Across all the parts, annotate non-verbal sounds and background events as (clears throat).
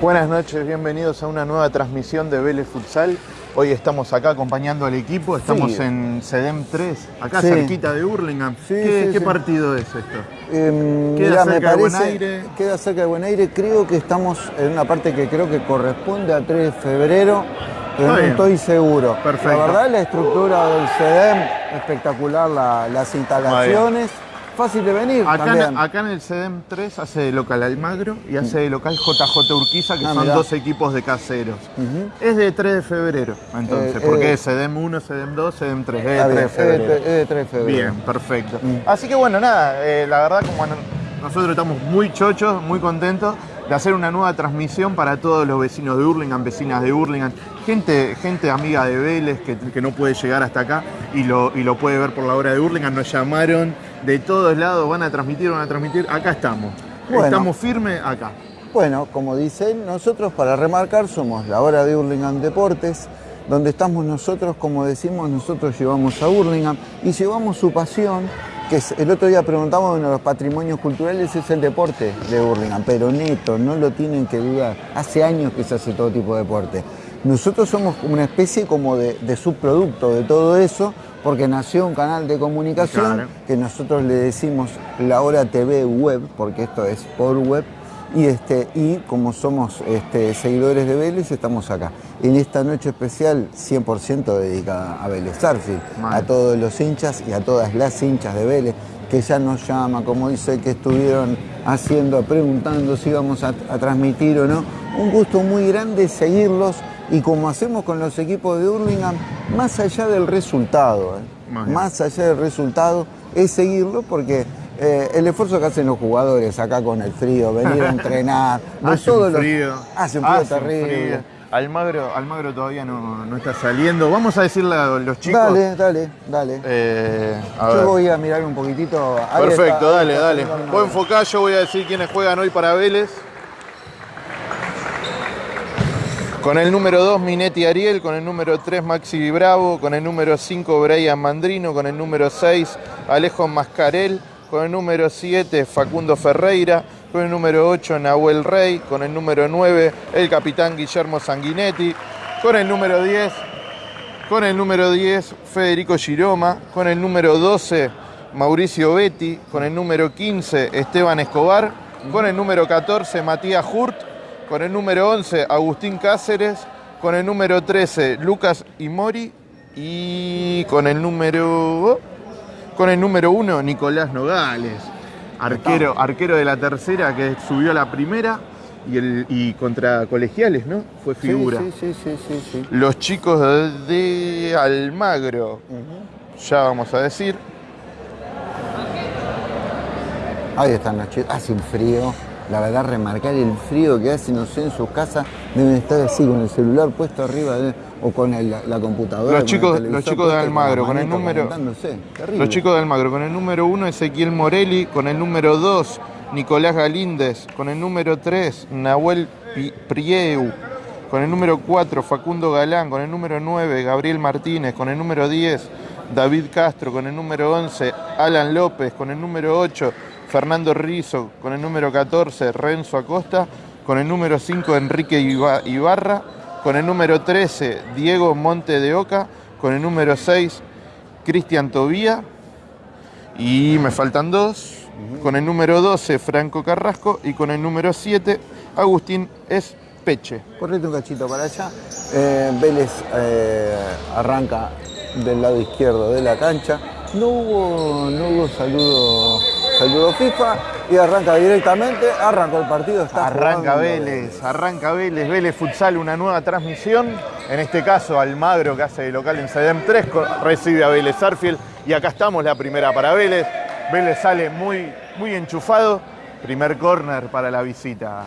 Buenas noches, bienvenidos a una nueva transmisión de Vélez Futsal. Hoy estamos acá acompañando al equipo, estamos Sí. en SEDEM 3, acá Sí. cerquita de Hurlingham. Sí, ¿Qué, partido es esto? Em, Queda mirá, me cerca de Buen Aire. Queda cerca de Buen Aire. Creo que estamos en una parte que creo que corresponde a 3 de febrero, pero no estoy seguro. Perfecto. La verdad, la estructura del CEDEM, espectacular, la- las instalaciones, fácil de venir Acá, también. en, acá en el SEDEM 3 hace de local Almagro y hace de local JJ Urquiza, que Ah, son mirá. dos equipos de caseros. Es de 3 de febrero, entonces, Eh, porque eh. es SEDEM 1, SEDEM 2, SEDEM 3, es de Está 3 bien, de febrero. es de 3 de febrero. Bien, perfecto. Mm. Así que bueno, nada, eh, la verdad como no- nosotros estamos muy chochos, muy contentos de hacer una nueva transmisión para todos los vecinos de Hurlingham, vecinas de Hurlingham, gente, gente amiga de Vélez que, que no puede llegar hasta acá y lo, y lo puede ver por la hora de Hurlingham, nos llamaron de todos lados, van a transmitir, van a transmitir, acá estamos. Bueno. Estamos firmes acá. Bueno, como dicen, nosotros para remarcar somos la hora de Hurlingham Deportes, donde estamos nosotros, como decimos, nosotros llevamos a Hurlingham y llevamos su pasión, que el otro día preguntamos, uno de los patrimonios culturales es el deporte de Hurlingham, pero neto, no lo tienen que dudar. Hace años que se hace todo tipo de deporte. Nosotros somos una especie como de, de subproducto de todo eso, porque nació un canal de comunicación Claro. que nosotros le decimos la hora TV web, porque esto es por web, y, este, y como somos este, seguidores de Vélez, estamos acá. En esta noche especial 100% dedicada a Vélez Sarfield, a todos los hinchas y a todas las hinchas de Vélez, que ya nos llama, como dice, que estuvieron haciendo, preguntando si íbamos a, a transmitir o no. Un gusto muy grande seguirlos y como hacemos con los equipos de Hurlingham, más allá del resultado, ¿eh? Más allá del resultado, es seguirlo porque eh, el esfuerzo que hacen los jugadores acá con el frío, venir a (laughs) entrenar, Hace un frío. hace un frío Hace un terrible. frío. Almagro, Almagro todavía no, no está saliendo. Vamos a decirle a los chicos. Dale, dale, dale. eh, a Yo ver. voy a mirar un poquitito. Perfecto, está, dale, está, dale. ahí está. Vos enfocá, yo voy a decir quiénes juegan hoy para Vélez. Con el número 2, Minetti Ariel. Con el número 3, Maxi Bravo. Con el número 5, Brian Mandrino. Con el número 6, Alejo Mascarel. Con el número 7, Facundo Ferreira. Con el número 8, Nahuel Rey. Con el número 9, el capitán Guillermo Sanguinetti. Con el número 10, con el número 10, Federico Giroma. Con el número 12, Mauricio Betti. Con el número 15, Esteban Escobar. Con el número 14, Matías Hurt. Con el número 11, Agustín Cáceres. Con el número 13, Lucas Imori. Y con el número. Con el número 1, Nicolás Nogales. Arquero, arquero de la tercera que subió a la primera. Y, el, y contra colegiales, ¿no? Fue figura. Sí, sí, sí, sí, sí. Los chicos de Almagro, ya vamos a decir. Ahí están los chicos. Hace un frío. La verdad, remarcar el frío que hace, no sé, en sus casas deben estar así con el celular puesto arriba de- o con el- la computadora. Los chicos- los chicos de Almagro, con el número-. Los chicos de Almagro, con el número 1 Ezequiel Morelli, con el número 2 Nicolás Galíndez, con el número 3 Nahuel Prieu, con el número 4 Facundo Galán, con el número 9 Gabriel Martínez, con el número 10 David Castro, con el número 11 Alan López, con el número 8 Fernando Rizo, con el número 14 Renzo Acosta, con el número 5 Enrique Iba- Ibarra, con el número 13 Diego Monte de Oca, con el número 6 Cristian Tobía y me faltan dos. Con el número 12, Franco Carrasco. Y con el número 7, Agustín Espeche. Correte un cachito para allá. Eh, Vélez eh, arranca del lado izquierdo de la cancha. No hubo, no hubo saludo, saludo FIFA y arranca directamente. Arrancó el partido. Está Arranca Vélez, arranca Vélez, Vélez Futsal, una nueva transmisión. En este caso, Almagro, que hace de local en SEDEM 3, co- recibe a Vélez Arfield. Y acá estamos, la primera para Vélez. Vélez sale muy, muy enchufado. Primer córner para la visita.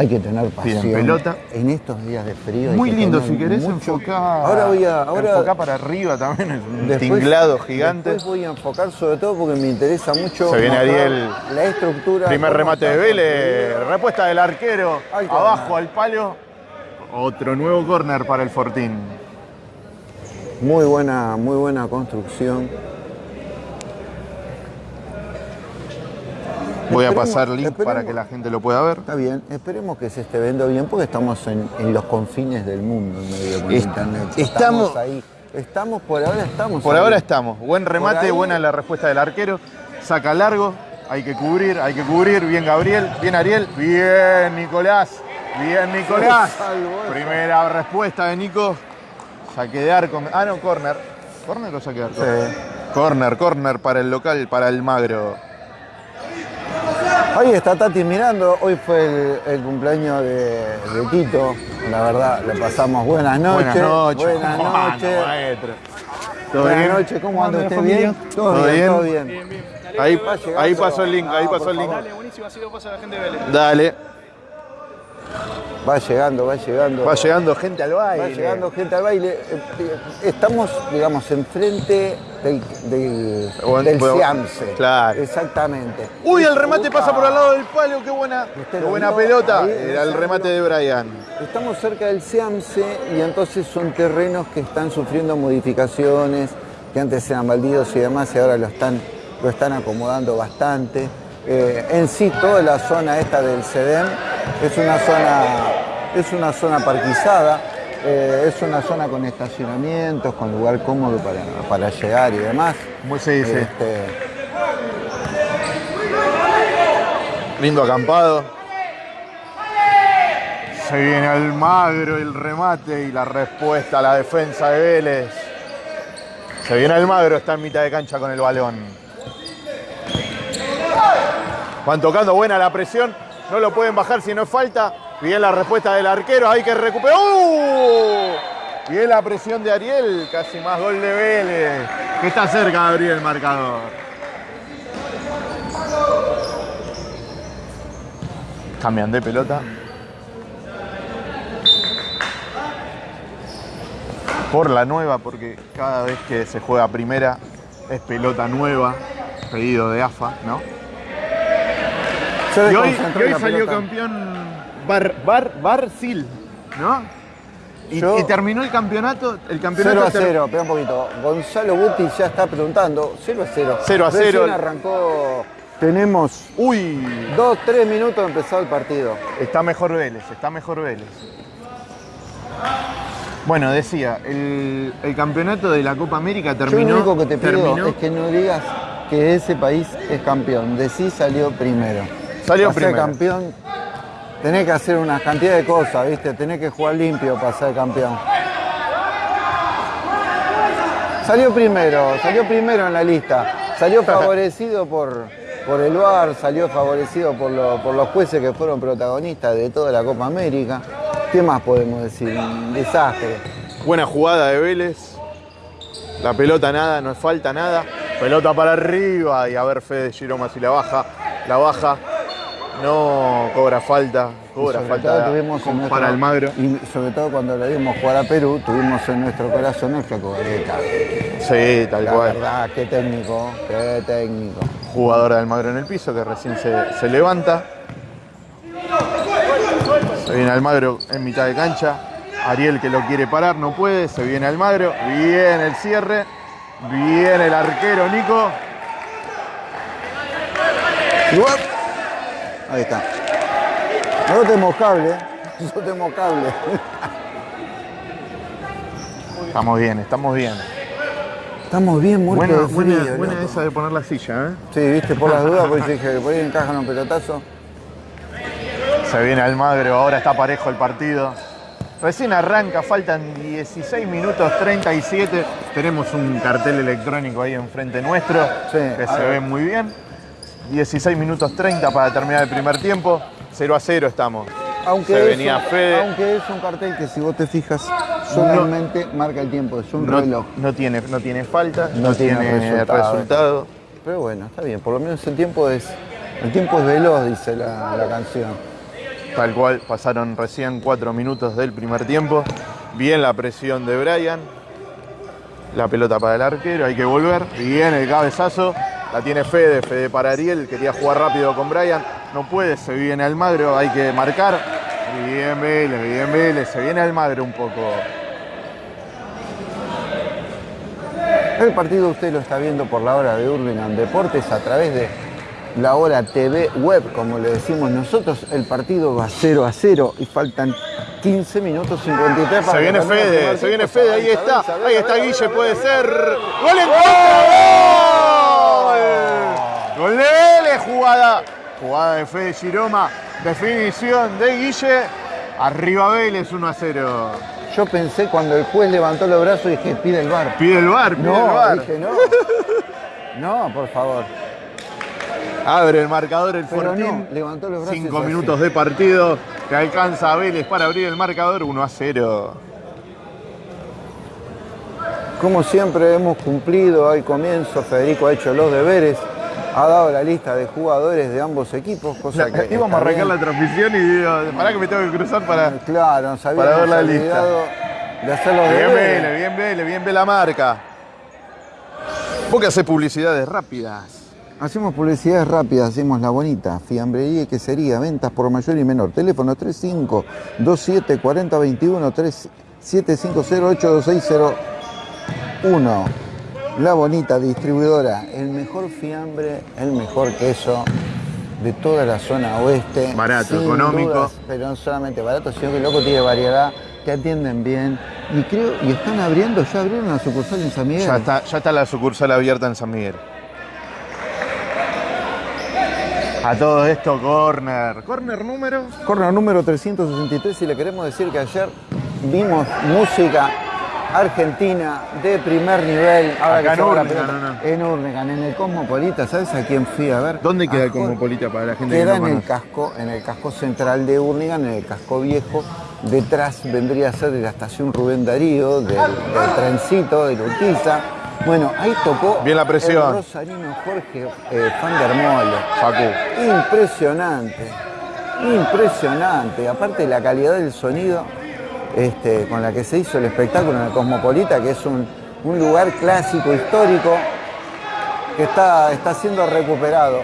Hay que tener pasión. Bien, pelota. En estos días de frío. Muy lindo, si querés mucho- enfocar. Ahora voy a. Ahora, enfocar para arriba también, es un después- tinglado gigante. Después voy a enfocar sobre todo porque me interesa mucho. Se viene Ariel. La estructura. Primer remate de Vélez, respuesta del arquero, abajo al palo. Otro nuevo córner para el Fortín. Muy buena, muy buena construcción. Voy a pasar link esperemos- para que la gente lo pueda ver. Está bien, esperemos que se esté viendo bien porque estamos en, en los confines del mundo en medio con Est- internet. estamos- ahí. Estamos, por ahora estamos Por ahí. ahora estamos. Buen remate, ahí- buena la respuesta del arquero. Saca largo, hay que cubrir, hay que cubrir. Bien Gabriel, bien Ariel, bien Nicolás, bien Nicolás. Primera respuesta de Nico. Saque de arco. Ah, no, corner. ¿Corner o saque de arco? Sí. Corner, corner para el local, para el magro. Ahí está Tati mirando, hoy fue el, el cumpleaños de, de Tito, la verdad, le pasamos buenas noches. Buenas noches. Buenas ¿Cómo anda, noches. Buenas bien? noches, ¿cómo anda usted bien? Todo, ¿Todo bien, bien? todo bien. Ahí, Va llegando. ahí pasó el link, ahí Ah, pasó por el link. Dale, buenísimo, así lo pasa la gente de Vélez. Dale. Va llegando, va llegando. Va llegando gente al baile. Va llegando gente al baile. Eh, Estamos, digamos, enfrente del, del, Bueno, del bueno, Siamse. claro. Exactamente. Uy, el remate pasa por al lado del palo, qué buena, ¿Usted qué buena pelota. Era el remate de Brian. Estamos cerca del Siamse y entonces son terrenos que están sufriendo modificaciones, que antes eran baldíos y demás y ahora lo están, lo están acomodando bastante. Eh, en sí, toda la zona esta del CEDEM es una zona, es una zona parquizada, eh, es una zona con estacionamientos, con lugar cómodo para, para llegar y demás. Muy sí, sí. Este, Lindo acampado. Se viene al magro el remate y la respuesta a la defensa de Vélez. Se viene al magro, está en mitad de cancha con el balón. Van tocando buena la presión. No lo pueden bajar si no es falta. Bien la respuesta del arquero. Hay que recuperar. ¡Uh! Bien la presión de Ariel. Casi más gol de Vélez. Que está cerca de abrir el marcador. Cambian de pelota. Por la nueva, porque cada vez que se juega primera es pelota nueva, pedido de AFA, ¿no? Se Y hoy, y hoy salió pelota. campeón Bar, Bar, Barcil, ¿no? Y, Yo- y terminó el campeonato, el 0 campeonato a ter- 0, espera un poquito. Gonzalo Guti ya está preguntando. 0 a 0. 0 a 0. Recién arrancó. Tenemos Uy, 2, 3 minutos de empezar el partido. está mejor Vélez, está mejor Vélez. Bueno, decía, el, el campeonato de la Copa América terminó. Yo lo único que te pido terminó- es que no digas que ese país es campeón. Decí salió primero. Salió Para ser campeón tenés que hacer una cantidad de cosas, ¿viste? Tenés que jugar limpio para ser campeón. Salió primero, salió primero en la lista. Salió (laughs) favorecido por, por el VAR, salió favorecido por, lo- por los jueces que fueron protagonistas de toda la Copa América. ¿Qué más podemos decir? Un desastre. Buena jugada de Vélez. La pelota nada, no falta nada. Pelota para arriba y a ver Fede Giroma si la baja. La baja. No cobra falta. Cobra falta tuvimos nuestro- para el magro. Y sobre todo cuando le dimos jugar a Perú, tuvimos en nuestro corazón el flaco Gareca. Sí, tal La cual. verdad, qué técnico, qué técnico. Jugadora del magro en el piso que recién se, se levanta. Se viene al magro en mitad de cancha. Ariel que lo quiere parar, no puede. Se viene al magro. Bien el cierre. Bien el arquero Nico. Ahí está. No tenemos cable, (laughs) no tenemos cable. Estamos bien, estamos bien. Estamos bien muertos Buena, de frío. buena, esa de poner la silla, ¿eh? Sí, viste, por las dudas, porque (laughs) dije que por ahí encajan un pelotazo. Se viene al magro, ahora está parejo el partido. Recién arranca, faltan 16 minutos 37. Tenemos un cartel electrónico ahí enfrente nuestro Sí, que se ve muy bien. 16 minutos 30 para terminar el primer tiempo. 0 a 0 estamos. Aunque, se es venía un, Fede. aunque es un cartel que si vos te fijas, solamente marca el tiempo, es un No, reloj. no tiene, no tiene falta, no, No tiene tiene, resultado. resultado. Pero bueno, está bien, por lo menos el tiempo es. El tiempo es veloz, dice la, la canción. Tal cual, pasaron recién 4 minutos del primer tiempo. Bien la presión de Brian. La pelota para el arquero, hay que volver. Bien el cabezazo. La tiene Fede, Fede para Ariel. Quería jugar rápido con Brian. No puede, se viene Almagro, hay que marcar. Bien Vélez, bien Vélez. Se viene Almagro un poco. El partido usted lo está viendo por la hora de Hurlingham Deportes a través de la hora TV web, como le decimos nosotros, el partido va 0 a 0 y faltan 15 minutos 53 para Se viene Fede, se viene. Fede, ahí está. Ahí está Guille, puede ser. ¡Gol en! ¡Gol! De Vélez, jugada. Jugada de Fede Giroma. Definición de Guille. Arriba Vélez 1 a 0. Yo pensé cuando el juez levantó los brazos y dije, pide el bar. Pide el bar, pide el No, bar. dije no. (laughs) No, por favor. Abre el marcador el Pero Fortín. no, levantó los brazos. Cinco así. minutos de partido que alcanza a Vélez para abrir el marcador 1 a 0. Como siempre hemos cumplido al comienzo, Federico ha hecho los deberes, ha dado la lista de jugadores de ambos equipos, cosa que íbamos a arrancar la transmisión y digo, pará que me tengo que cruzar para. Claro, nos habíamos para ver la lista. de hacer los Bien deberes. Vélez, bien Vélez, bien Vélez la marca. Vos que haces publicidades rápidas. Hacemos publicidades rápidas, hacemos la bonita, fiambrería y quesería, ventas por mayor y menor. Teléfono 35 27 40 21 3750 8261. La bonita distribuidora, el mejor fiambre, el mejor queso de toda la zona oeste. Barato, Sin económico. dudas, pero no solamente barato, sino que loco tiene variedad, te atienden bien. Y creo, y están abriendo, ya abrieron la sucursal en San Miguel. Ya está, ya está la sucursal abierta en San Miguel. A todo esto, corner. ¿Corner número? Corner número 363 y le queremos decir que ayer vimos música argentina de primer nivel. Ahora Acá que en no? En el Cosmopolita, ¿sabes a quién fui a ver? ¿Dónde queda A el. Cosmopolita para la gente que Queda no en el casco, en el casco central de Hurlingham, en el casco viejo. Detrás vendría a ser de la estación Rubén Darío, del, del trencito, de Urquiza. Bueno, ahí tocó Bien la presión. el rosarino Jorge eh, Van der Mole. Facu. Impresionante, impresionante. Aparte la calidad del sonido este, con la que se hizo el espectáculo en el Cosmopolita, que es un, un lugar clásico, histórico, que está, está siendo recuperado.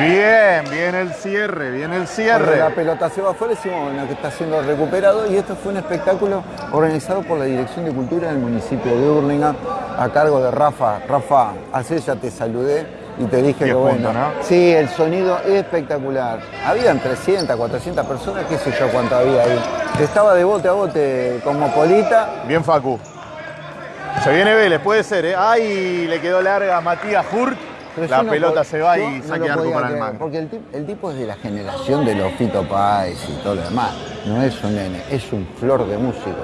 Bien, bien el cierre, bien el Cuando cierre. la pelota se va afuera, decimos bueno, que está siendo recuperado y esto fue un espectáculo organizado por la Dirección de Cultura del municipio de Hurlingham a cargo de Rafa. Rafa, hace ya te saludé y te dije que bueno. puntos, ¿no? Sí, el sonido espectacular. Habían 300, 400 personas, qué sé yo cuánto había ahí. Estaba de bote a bote Cosmopolita. Bien, Facu. Se viene Vélez, puede ser, ¿eh? ¡Ay! Le quedó larga a Matías Hurt. Pero La no pelota se va y no saque lo arco para el creer. Porque el, tip- el tipo es de la generación de los Fito Páez y todo lo demás. No es un nene, es un flor de músico.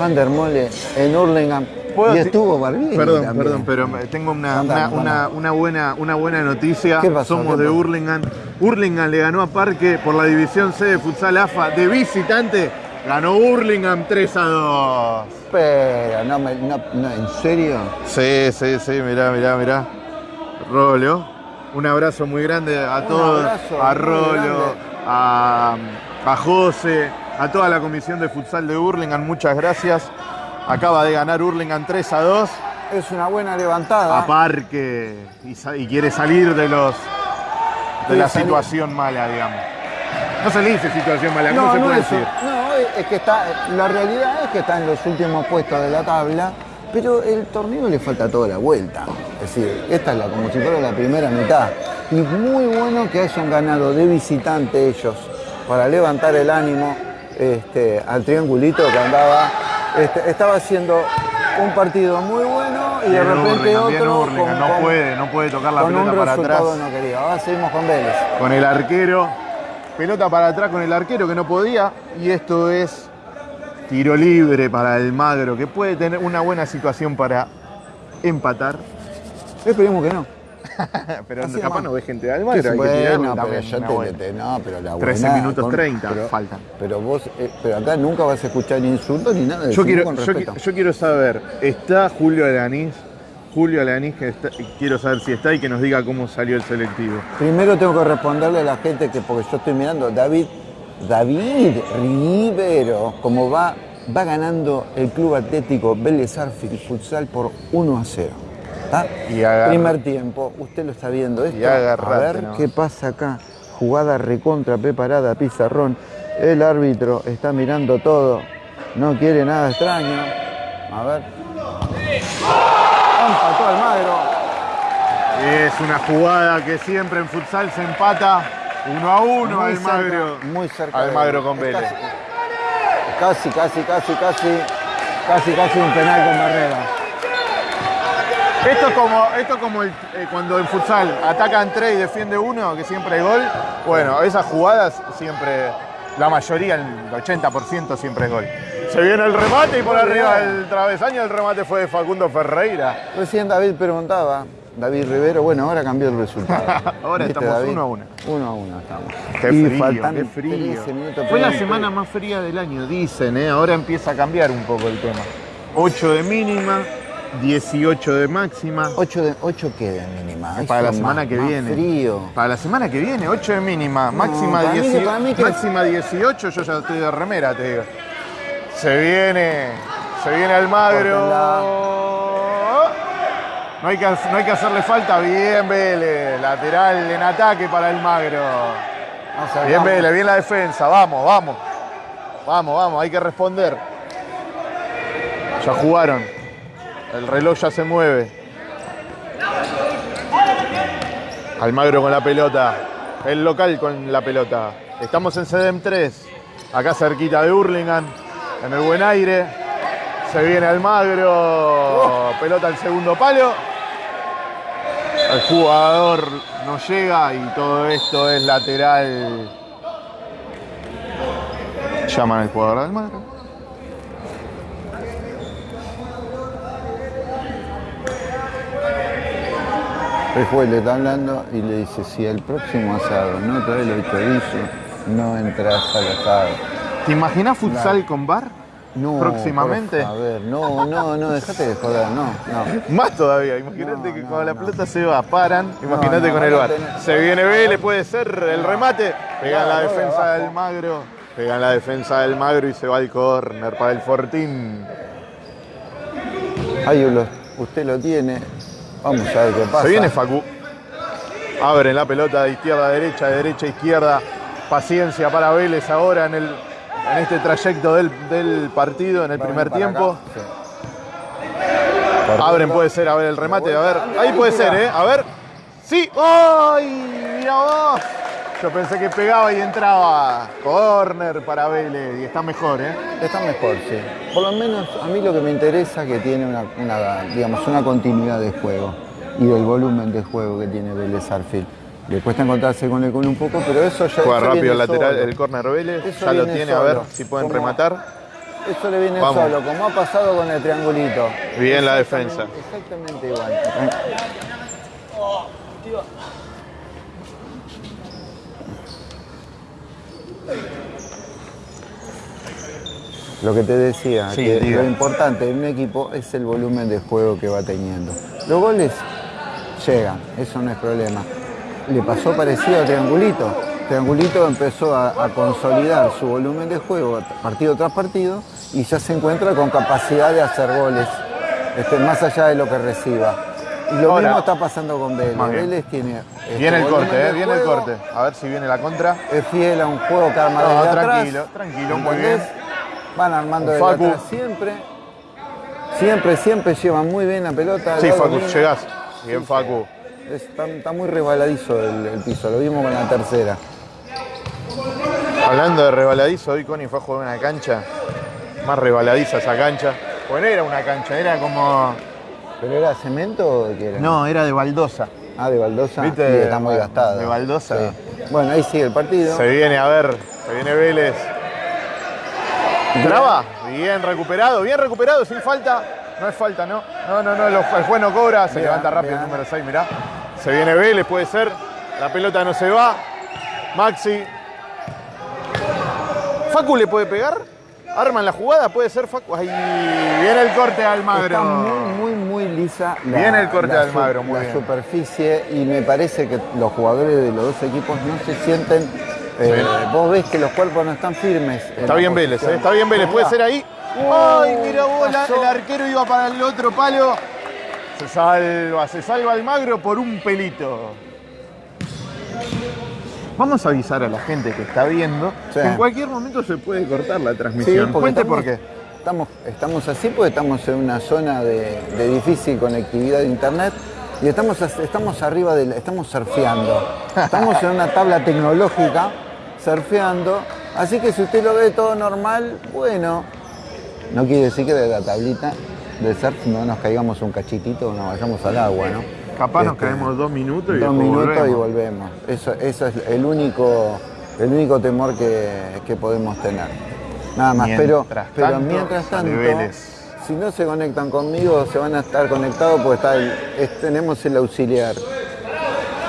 Van der Mole en Hurlingham ¿Puedo y estuvo Barbini Perdón, también. perdón, pero tengo una, una, una- contame. una buena, una buena noticia. ¿Qué pasó? Somos ¿Qué de? Hurlingham. Hurlingham le ganó a Parque por la división C de Futsal AFA de visitante. Ganó Hurlingham 3 a 2. Pero, no, me- no, no, ¿en serio? Sí, sí, sí, mirá, mirá, mirá. Rolo. Un abrazo muy grande a Un todos. abrazo A Rolo, a, a José, a toda la comisión de futsal de Hurlingham. Muchas gracias. Acaba de ganar Hurlingham 3 a 2 Es una buena levantada. a Parque y, quiere salir de los de la salir. situación mala, digamos. No se le dice situación mala, ¿cómo se puede eso. decir? No, es- es que está, la realidad es que está en los últimos puestos de la tabla, pero el torneo le falta toda la vuelta. Es decir, esta es la, como si fuera la primera mitad. Y muy bueno que hayan ganado de visitante ellos para levantar el ánimo este, al triangulito que andaba, este, estaba haciendo un partido muy bueno y de repente otro con- no puede, no puede tocar la con un pelota para atrás. no querido. Ahora seguimos con Vélez. con el arquero. Pelota para atrás con el arquero que no podía. Y esto es tiro libre para el Magro, que puede tener una buena situación para empatar. Esperemos que no. (laughs) Pero capaz nomás. no ve gente de Almagro. hay que bueno, pero yo te, te- no, pero la 13 buena minutos con- 30 pero, faltan. Pero vos, eh, pero acá nunca vas a escuchar ni insultos ni nada. Yo decimos quiero, con yo, yo quiero saber, ¿está Julio Alanís? Julio Alanís, que está- quiero saber si está y que nos diga cómo salió el selectivo. Primero tengo que responderle a la gente que, porque yo estoy mirando, David, David Rivero, como va, va ganando el Club Atlético Vélez Arfield Futsal por 1 a 0. Agarra- Primer tiempo, usted lo está viendo esto. Y agarrate a ver qué pasa acá. Jugada recontra preparada, pizarrón. El árbitro está mirando todo. No quiere nada extraño. A ver. Empató Almagro. Es una jugada que siempre en futsal se empata uno a uno Muy Almagro. cerca, muy cerca Almagro con Vélez. Casi, casi, casi, casi, casi, casi un penal con Barrera. Esto es como, esto es como el- eh, cuando en futsal atacan tres y defiende uno, que siempre hay gol. Bueno, esas jugadas siempre, la mayoría, el 80% siempre es gol. Se viene el remate y por arriba del travesaño el remate fue de Facundo Ferreira. Recién David preguntaba, David Rivero, bueno, ahora cambió el resultado. (laughs) Ahora ¿Viste, estamos David? uno a uno. Uno a uno estamos. Qué Y frío, faltan qué frío. 13 minutos Fue la el- semana más fría del año, dicen, ¿eh? Ahora empieza a cambiar un poco el tema. 8 de mínima, 18 de máxima. 8, de, 8 qué de mínima. Para la semana más- que más viene. frío. Para la semana que viene, 8 de mínima, máxima, para mí que- 18, para mí que- máxima 18, yo ya estoy de remera, te digo. Se viene, se viene Almagro. No hay, que, no hay que hacerle falta, bien Vélez, lateral en ataque para Almagro. Bien vamos. Vélez, bien la defensa, vamos, vamos. Vamos, vamos, hay que responder. Ya jugaron. El reloj ya se mueve. Almagro con la pelota. El local con la pelota. Estamos en CEDEM 3. Acá cerquita de Hurlingham. En el buen aire. Se viene Almagro. Pelota al segundo palo. El jugador no llega y todo esto es lateral. Llaman al jugador de Almagro. El juez le está hablando y le dice, si el próximo asado no trae el chorizo, no entras al asado. ¿Te imaginas futsal Claro. con bar? No, Próximamente. A ver, no, no, no, dejate de joder, no, no. (laughs) Más todavía, imagínate No, que no, cuando la no. pelota se va, paran, imagínate con el bar. Se viene Vélez, puede ser el remate, pegan la defensa del Magro, pegan la defensa del Magro y se va el córner para el Fortín. Ahí lo- usted lo tiene, vamos a ver qué pasa. Se viene Facu. Abren la pelota de izquierda a derecha, de derecha a izquierda. Paciencia para Vélez ahora en, el, en este trayecto del, del partido, en el Va primer tiempo. acá, sí. Abren, puede ser, a ver el remate, a ver. Ahí puede ser, ¿eh? A ver. ¡Sí! ¡Ay! Mira vos. Yo pensé que pegaba y entraba. Corner para Vélez y está mejor, ¿eh? Está mejor, sí. Por lo menos a mí lo que me interesa es que tiene una, una, digamos, una continuidad de juego y del volumen de juego que tiene Vélez Arfield. Le cuesta encontrarse con el con un poco, pero eso ya Juega eso rápido el lateral, solo. el corner Vélez. Eso ya lo tiene, a ver solo. si pueden Como- rematar. Eso le viene Vamos. solo, como ha pasado con el triangulito. Bien la defensa. Exactamente igual. Lo que te decía, Sí, que lo importante de un equipo es el volumen de juego que va teniendo. Los goles llegan, eso no es problema. Le pasó parecido a Triangulito. Triangulito empezó a, a consolidar su volumen de juego partido tras partido y ya se encuentra con capacidad de hacer goles, este, más allá de lo que reciba. Y lo Ahora- mismo está pasando con Vélez. Vélez tiene. este, Viene el corte, ¿eh? Viene el corte. A ver si viene la contra. Es fiel a un juego que arma No, desde atrás. tranquilo, tranquilo, muy bien. Van armando desde atrás siempre. Siempre, siempre llevan muy bien la pelota. Sí, Facu, llegás. Bien, Sí, Facu. Es- está, está muy resbaladizo el, el piso, lo vimos con la tercera. Hablando de rebaladizo, hoy Connie fue a jugar una cancha. Más rebaladiza esa cancha. Pues no era una cancha, era como. ¿Pero era cemento o de qué era? No, era de baldosa. Ah, de baldosa. ¿Viste? Sí, está muy De gastado. baldosa. Sí. Bueno, ahí sigue el partido. Se viene, a ver, se viene Vélez. Traba, bien recuperado, bien recuperado, sin falta. No es falta, ¿no? No, no, no, el el juez no cobra, se levanta rápido el número 6, mirá. Se viene Vélez, puede ser. La pelota no se va. Maxi. Facu le puede pegar. Arman la jugada, puede ser Facu. Ahí viene el corte al Está Almagro. muy, muy, muy lisa la, Viene el corte la de Almagro, muy la bien. superficie y me parece que los jugadores de los dos equipos no se sienten... eh, Sí. vos ves que los cuerpos no están firmes. Está bien Vélez. ¿eh? está bien Vélez, puede ser ahí. Uh, ¡Ay, mira vos! la- el arquero iba para el otro palo. Se salva, se salva Almagro por un pelito. Vamos a avisar a la gente que está viendo Sí. que en cualquier momento se puede cortar la Sí, transmisión. Cuente estamos, por qué. Estamos, estamos así porque estamos en una zona de, de difícil conectividad de internet y estamos, estamos arriba del, estamos surfeando. (laughs) Estamos en una tabla tecnológica, surfeando. Así que si usted lo ve todo normal, bueno, no quiere decir que de la tablita del surf no nos caigamos un cachitito o nos vayamos al agua, ¿no? Capaz nos Este, caemos dos minutos y Dos minutos y volvemos. volvemos. Eso, eso es el único, el único temor que, que podemos tener. Nada más. pero Mientras pero tanto, mientras tanto, Vélez. si no se conectan conmigo, se van a estar conectados porque está el- es- tenemos el auxiliar.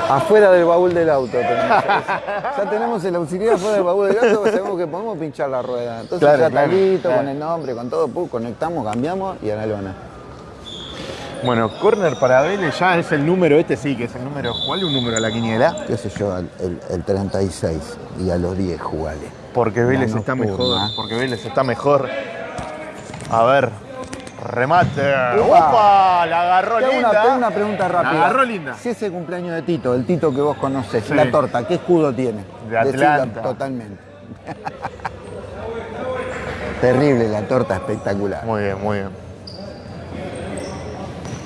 Afuera del baúl del auto tenemos. (laughs) ya tenemos el auxiliar afuera del baúl del auto, sabemos que podemos pinchar la rueda. Entonces Claro, ya claro, claro. con el nombre, con todo, pu, conectamos, cambiamos y a la lona. Bueno, corner para Vélez ya es el número, este sí que es el número. ¿Cuál un número a la quiniela? qué sé yo, el, el- el 36 y a los 10 jugale. Porque Vélez está mejor. Porque Vélez está mejor. A ver. Remate. Upa. ¡Upa! La agarró linda. una, te hago una pregunta rápida. La agarró linda. Si es el cumpleaños de Tito, el Tito que vos conocés, Sí. la torta, ¿qué escudo tiene? De Atlanta. totalmente. (laughs) Terrible la torta, espectacular. Muy bien, muy bien.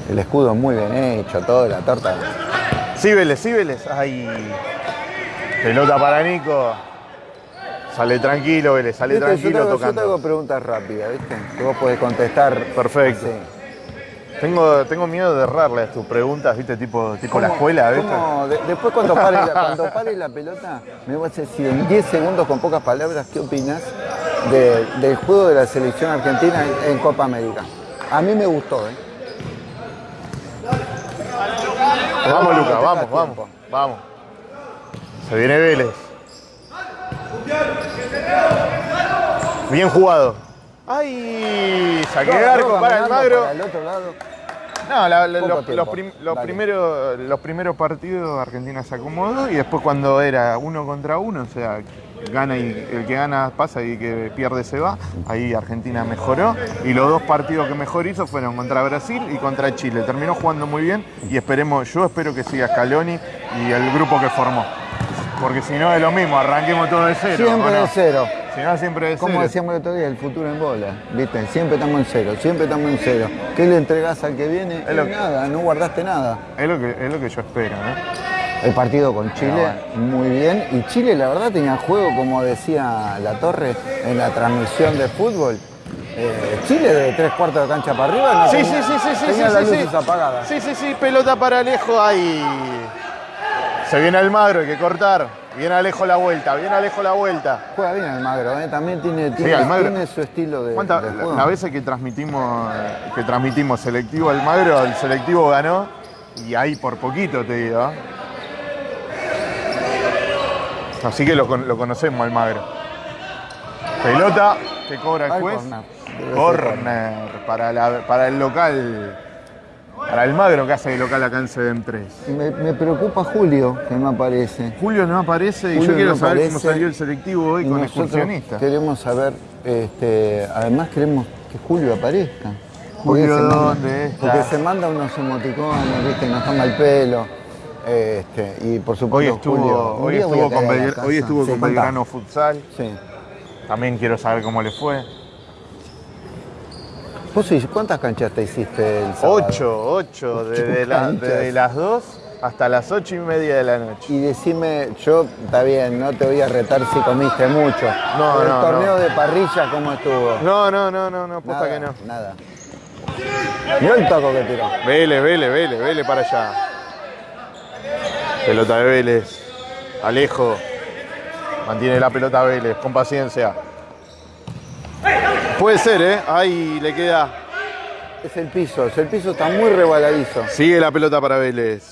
El escudo muy bien hecho, todo, la torta. Sí, Vélez, sí, Vélez. Ay. Pelota para Nico. Sale tranquilo, Vélez, sale Viste, yo, te tranquilo hago, yo te tocando. hago preguntas rápidas, ¿viste? Que vos podés contestar. Perfecto. así. Tengo, tengo miedo de errarle a tus preguntas, ¿viste? Tipo, tipo la ¿Cómo- escuela, ¿viste? cómo- de- después cuando pare, la, cuando pare la pelota, me vas a decir en 10 segundos con pocas palabras qué opinas de- del juego de la selección argentina en, en Copa América. A mí me gustó, ¿eh? Vamos, Luca, vamos, vamos, vamos. Se viene Vélez. Bien jugado. ¡Ay! De No, arco para ganando Almagro. Para el otro lado. No, la- la- Poco los, tiempo. los prim- los Dale. primeros, los primeros partidos Argentina se acomodó y después cuando era uno contra uno, o sea, gana y el que gana pasa y que pierde se va, ahí Argentina mejoró y los dos partidos que mejor hizo fueron contra Brasil y contra Chile. Terminó jugando muy bien y esperemos, yo espero que siga Scaloni y el grupo que formó. Porque si no es lo mismo, arranquemos todo de cero. Siempre ¿o no? de cero. Si no, siempre de Como decíamos el otro día, el futuro en bola. ¿Viste? Siempre estamos en cero, siempre estamos en cero. ¿Qué le entregás al que viene? Es lo Eh, que- Nada, no guardaste nada. Es lo que, es lo que yo espero, ¿no? El partido con Chile, muy bien. Y Chile, la verdad, tenía juego, como decía La Torre en la transmisión de fútbol. Eh, Chile de tres cuartos de cancha para arriba no Sí, tenía, sí, sí, sí, sí, tenía sí, las sí, luces sí. apagadas. Sí, sí, sí, pelota para Alejo ahí. Se viene Almagro, hay que cortar. Viene Alejo la vuelta, viene Alejo la vuelta. Juega bien Almagro, ¿eh? también tiene, tiene, Almagro. tiene su estilo de, ¿Cuántas de juego. las veces que transmitimos que transmitimos selectivo Almagro, el selectivo ganó y ahí por poquito te digo. Así que lo, lo conocemos Almagro. Pelota que cobra el juez. corner. Para, la- para el local. Para Almagro que hace de local acá en CDM 3. Me, me preocupa Julio, que no aparece. Julio no aparece y Julio yo quiero no saber cómo salió el selectivo hoy con excursionista. Queremos saber, este, además queremos que Julio aparezca. Julio, se manda- ¿dónde está? Porque se manda unos emoticones, viste, nos toma el pelo. Este, y por supuesto Hoy estuvo, Julio, hoy estuvo, con, hoy estuvo Sí, con. Belgrano Futsal. Sí. También quiero saber cómo le fue. ¿Vos cuántas canchas te hiciste el sábado? Ocho, ocho, desde, la- canchas. desde las dos hasta las ocho y media de la noche. Y decime, yo, está bien, no te voy a retar si comiste mucho. No, pero el torneo no. de parrilla, ¿cómo estuvo? No, no, no, no, no, posta nada, que no. Nada. Mirá el taco que tiró. Vélez, Vélez, Vélez, Vélez para allá. Pelota de Vélez. Alejo. Mantiene la pelota Vélez, con paciencia. Puede ser, ¿eh? Ahí le queda. Es el piso, el piso está muy rebaladizo. Sigue la pelota para Vélez.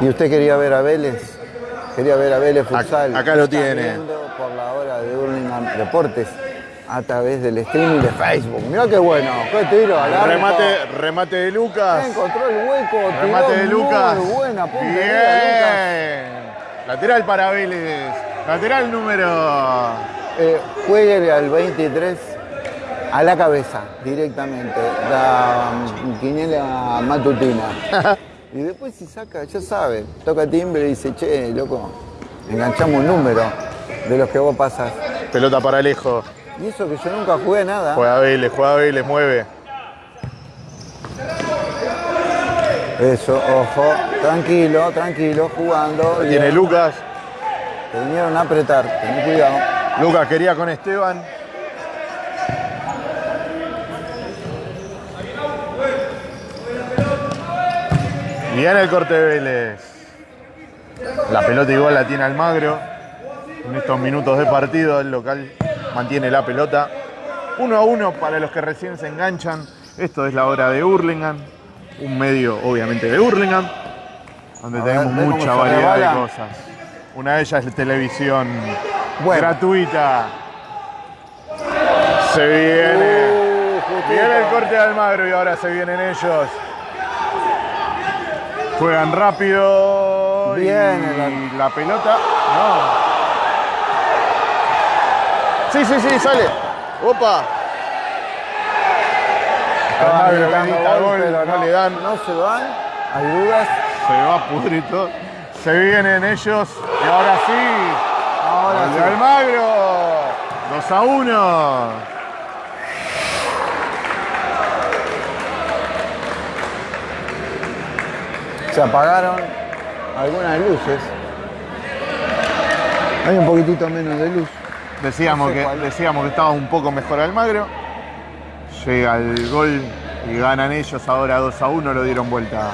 ¿Y usted quería ver a Vélez? Quería ver a Vélez futsal. acá lo Está tiene. por la hora de Burlingame Deportes a través del streaming de Facebook. Mirá qué bueno, qué tiro al. Remate, remate de Lucas. Encontró el hueco, tiró Remate de Lucas. Muy buena puntería, Bien. Lateral para Vélez. Lateral número. Eh, jueguele al 23 a la cabeza directamente, la mm, quiniela matutina. (laughs) y después si saca, ya sabe, toca timbre y dice, che, loco, enganchamos un número de los que vos pasas. Pelota para Alejo. Y eso que yo nunca jugué nada. Juega Vélez, juega Vélez, mueve. Eso, ojo. Tranquilo, tranquilo, jugando. Tiene. Lucas. Te vinieron a apretar, ten cuidado. Lucas quería con Esteban. Bien el corte de Vélez. La pelota igual la tiene Almagro. En estos minutos de partido, el local mantiene la pelota. Uno a uno para los que recién se enganchan. Esto es la hora de Hurlingham. Un medio obviamente de Hurlingham. Donde A tenemos mucha variedad de cosas. Una de ellas es televisión Bueno. gratuita. Se viene. Uh. Viene el corte de Almagro y ahora se vienen ellos. Juegan rápido. Viene y la pelota. No. Sí, sí, sí, sale. Opa. Gol, pero no le dan. No se van, hay dudas. Se va todo. Se vienen ellos. Y ahora sí. Ahora de sí. Almagro. 2 a 1. Se apagaron algunas luces. Hay un poquitito menos de luz. Decíamos, No sé que, cuál. decíamos que estaba un poco mejor Almagro. Llega el gol y ganan ellos ahora 2 a 1, lo dieron vuelta.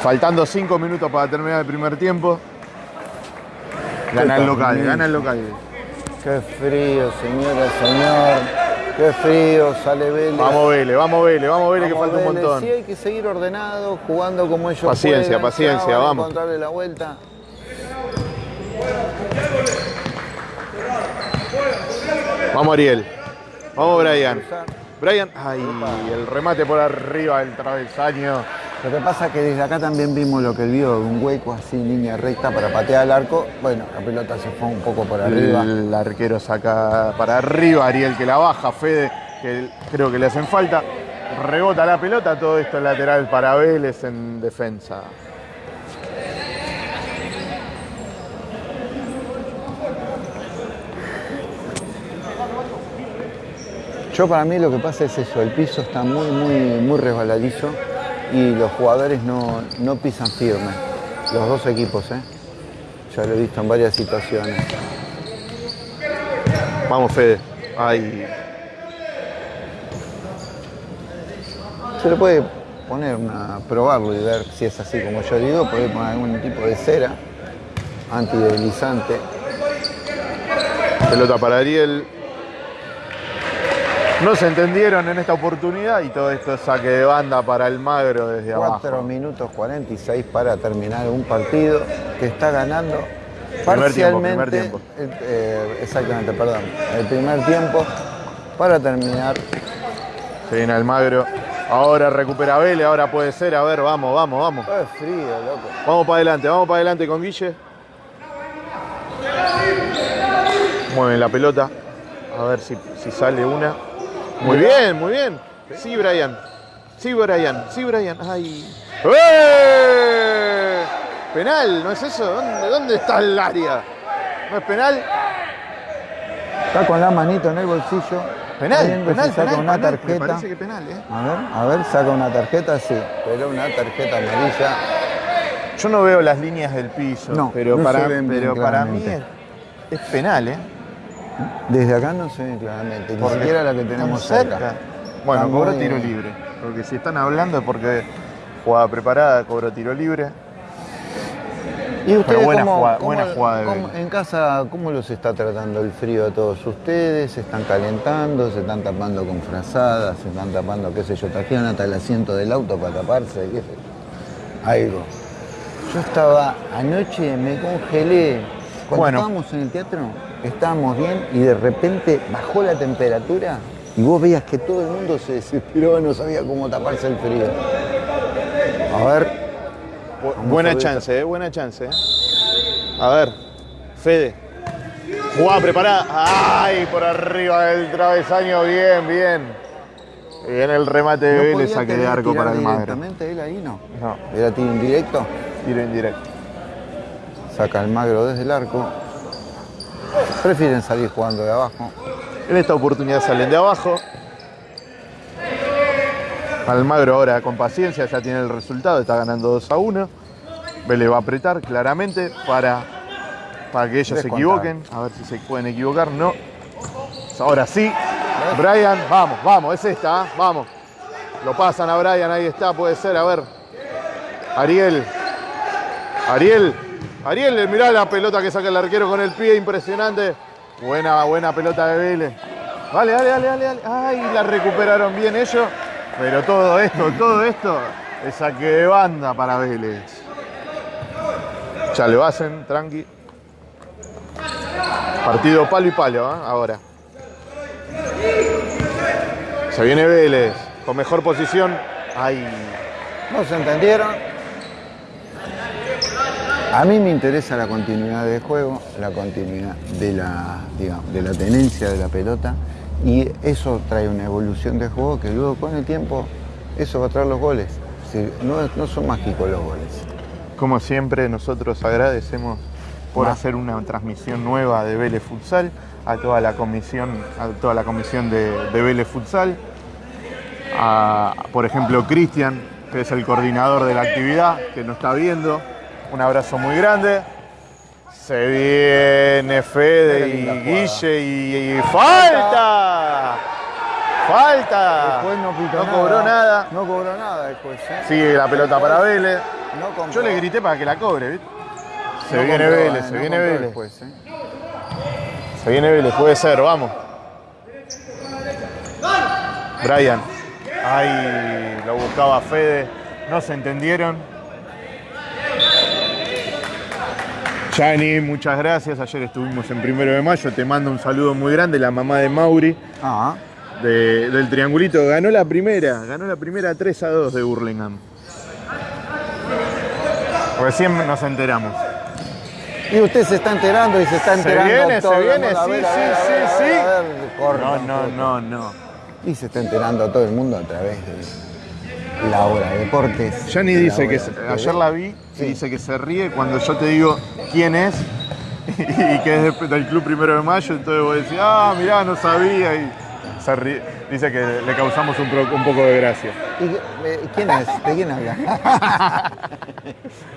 Faltando 5 minutos para terminar el primer tiempo. Gana el local, gana el local. Qué frío, señora, señor. Qué frío, sale Vélez. Vamos Vélez, vamos Vélez, vamos Vélez que falta un Vélez. montón. Sí, hay que seguir ordenado, jugando como ellos Paciencia, juegan, paciencia, ya vamos. encontrarle la vuelta. Vamos Ariel. Vamos Brian. Brian, ay, el remate por arriba del travesaño. Lo que pasa es que desde acá también vimos lo que él vio, un hueco así en línea recta para patear al arco. Bueno, la pelota se fue un poco por arriba. El arquero saca para arriba, Ariel que la baja, Fede que creo que le hacen falta. Rebota la pelota, todo esto es lateral para Vélez en defensa. Yo para mí lo que pasa es eso, el piso está muy, muy, muy resbaladizo y los jugadores no, no pisan firme. Los dos equipos, ¿eh? Ya lo he visto en varias situaciones. Vamos, Fede. Ay, Se le puede poner una, probarlo y ver si es así como yo digo, puede poner algún tipo de cera antideslizante. pelota para Ariel. No se entendieron en esta oportunidad y todo esto es saque de banda para el magro desde 4 abajo. minutos 46 para terminar un partido que está ganando Primer tiempo, parcialmente. primer tiempo. eh, exactamente, perdón. El primer tiempo para terminar. Se viene el magro. Ahora recupera Vélez, ahora puede ser. A ver, vamos, vamos, vamos. Es frío, loco. Vamos para adelante, vamos para adelante con Guille. Mueven la pelota. A ver si, si sale una. Muy bien, muy bien. Sí, Brian. Sí, Brian. Sí, Brian. Ay. ¡Eh! Penal, ¿no es eso? ¿Dónde, dónde está el área? ¿No es penal? Está con la manito en el bolsillo. Penal, si penal, saca penal, una penal. Me tarjeta. parece que penal, ¿eh? A ver, a ver, saca una tarjeta, sí. Pero una tarjeta amarilla. Yo no veo las líneas del piso, No, pero, no para, se ven bien pero para mí es penal, ¿eh? Desde acá no se ve claramente, ni Porque siquiera la que tenemos cerca. Bueno, Está cobró tiro libre. Porque si están hablando es porque jugada preparada, cobró tiro libre. ¿Y ustedes buena cómo, jugada- cómo- buena jugada cómo- Vélez. en casa cómo los está tratando el frío a todos ustedes? ¿Se están calentando? ¿Se están tapando con frazadas? ¿Se están tapando, qué sé yo, trajeron hasta el asiento del auto para taparse? ¿Qué sé yo? Algo. Yo estaba anoche, me congelé. Cuando Bueno. estábamos en el teatro, estábamos bien y de repente bajó la temperatura y vos veías que todo el mundo se desesperó, no sabía cómo taparse el frío. A ver, a buena ver chance, ¿eh? Buena chance, ¿eh? A ver, Fede. Jugada preparada. ¡Ay! Por arriba del travesaño. Bien, bien. Bien el remate de ¿no Vélez, podía saque de arco para el Magro. directamente él ahí, no? No, Era tiro indirecto. tiro indirecto. Saca el magro desde el arco. Prefieren salir jugando de abajo. En esta oportunidad salen de abajo. Almagro ahora con paciencia ya tiene el resultado, está ganando 2 a 1. Vélez va a apretar claramente para, para que ellos se equivoquen. A ver si se pueden equivocar. No. Ahora sí. Brian, vamos, vamos, es esta, ¿ah? vamos. Lo pasan a Brian, ahí está, puede ser, a ver. Ariel. Ariel. Ariel, mirá la pelota que saca el arquero con el pie, impresionante. Buena, buena pelota de Vélez. Vale, dale, dale, dale, dale. Ay, la recuperaron bien ellos. Pero todo esto, todo esto es saque de banda para Vélez. Ya lo hacen, tranqui. Partido palo y palo, ¿eh? ahora. Se viene Vélez con mejor posición. Ay, ¿No se entendieron? A mí me interesa la continuidad del juego, la continuidad de la, digamos, de la tenencia de la pelota y eso trae una evolución de juego que luego con el tiempo eso va a traer los goles. No, son mágicos los goles. Como siempre, nosotros agradecemos por hacer una transmisión nueva de Vélez Futsal a toda la comisión, a toda la comisión de, de Vélez Futsal, a, por ejemplo, Cristian, que es el coordinador de la actividad, que nos está viendo. Un abrazo muy grande. Se viene Fede y. Guille y, y ¡Falta! ¡Falta! Después no pitó nada. cobró nada. No cobró nada después. ¿eh? Sigue la pelota para Vélez. No. Yo le grité para que la cobre, ¿viste? Se No viene compró, Vélez, eh, se no viene Vélez. después, ¿eh? Se viene Vélez, puede ser, vamos. Brian. Ay, lo buscaba Fede. No se entendieron. Chani, muchas gracias. Ayer estuvimos en primero de mayo. Te mando un saludo muy grande. La mamá de Mauri, Ah, de- del Triangulito, ganó la primera. Ganó la primera 3 a 2 de Burlingame. Recién nos enteramos. Y usted se está enterando y se está Se enterando viene, todo se viene, mundo. A sí, ver, sí, ver, sí, ver, sí. No, no, no, no. Y se está enterando todo el mundo a través de la hora de deportes. Yanni de dice que se- ayer la vi y Sí. dice que se ríe cuando yo te digo quién es (laughs) y que es de- del club primero de mayo, entonces vos decís, ah, mirá, no sabía y se ríe. Dice que le causamos un, pro- un poco de gracia. ¿Y qué- eh, ¿Quién es? ¿De quién habla? (laughs)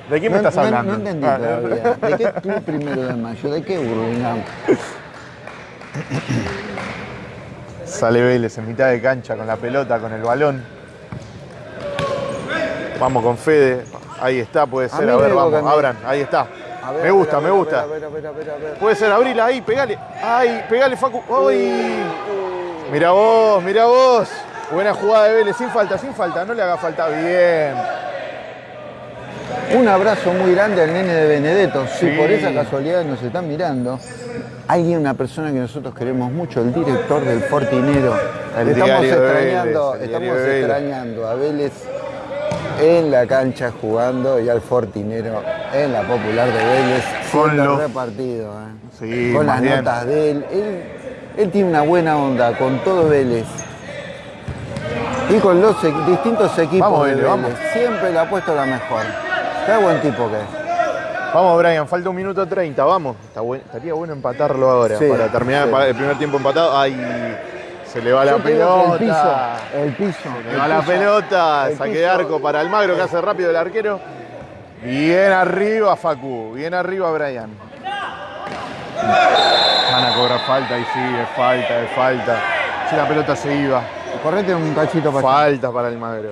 ¿De quién me No- estás no- hablando? No entendí Ah, todavía. ¿De qué club primero de mayo? ¿De qué Burlingame? Sale Vélez en mitad de cancha con la pelota, con el balón. Vamos con Fede. Ahí está, puede A ser. A ver, vamos, me- abran. Ahí está. A ver, me a gusta, ver, me a gusta. A ver, a ver, a ver, a ver. Puede ser, abrila ahí, pegale. Ay, pegale, Facu. ¡Ay! Mira vos, mira vos. Buena jugada de Vélez, sin falta, sin falta. No le haga falta. Bien. Un abrazo muy grande al nene de Benedetto. Si Sí. por esa casualidad nos están mirando, hay una persona que nosotros queremos mucho, el director del Fortinero. El estamos extrañando, Vélez, estamos extrañando a Vélez en la cancha jugando y al Fortinero en la popular de Vélez Con los- repartido. ¿eh? Sí, con las bien. notas de él. él. Él tiene una buena onda con todo Vélez. Y con los e- distintos equipos Vamos, de Vélez, Vélez. vamos. Siempre le ha puesto la mejor. Qué buen tipo que es. Vamos, Brian, falta un minuto 30, vamos. Está buen- estaría bueno empatarlo ahora Sí, para terminar sí. el primer tiempo empatado. Ay, se le va la Yo pelota. El piso. El piso. Se le va la pelota. el Saque de arco para Almagro que hace rápido el arquero. Bien arriba, Facu. Bien arriba, Brian. Van a cobrar falta y sí, es falta, es falta. Si la pelota se iba. Correte un cachito para. Falta para Almagro.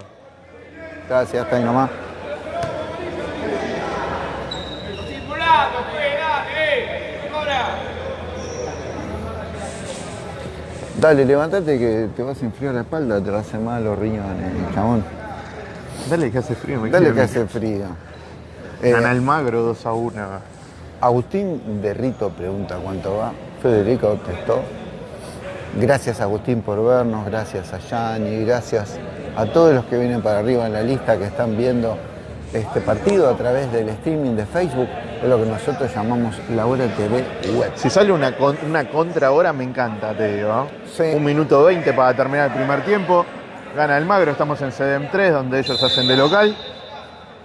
Gracias, hasta ahí nomás. Circulando, pues, dale, ahora. Dale, levántate que te vas a enfriar la espalda, te va a hacer mal los riñones, chabón. Dale que hace frío, me Dale que hace frío. Eh, Gana Almagro 2 a 1. Agustín de Rito pregunta cuánto va. Federico contestó. Gracias Agustín por vernos, gracias a Yanni, gracias a todos los que vienen para arriba en la lista que están viendo este partido a través del streaming de Facebook, es lo que nosotros llamamos la hora TV web. Si sale una, con- una contra hora, me encanta, te digo. ¿no? Sí. Un minuto 20 para terminar el primer tiempo. Gana el Magro, estamos en CDM 3, donde ellos hacen de local.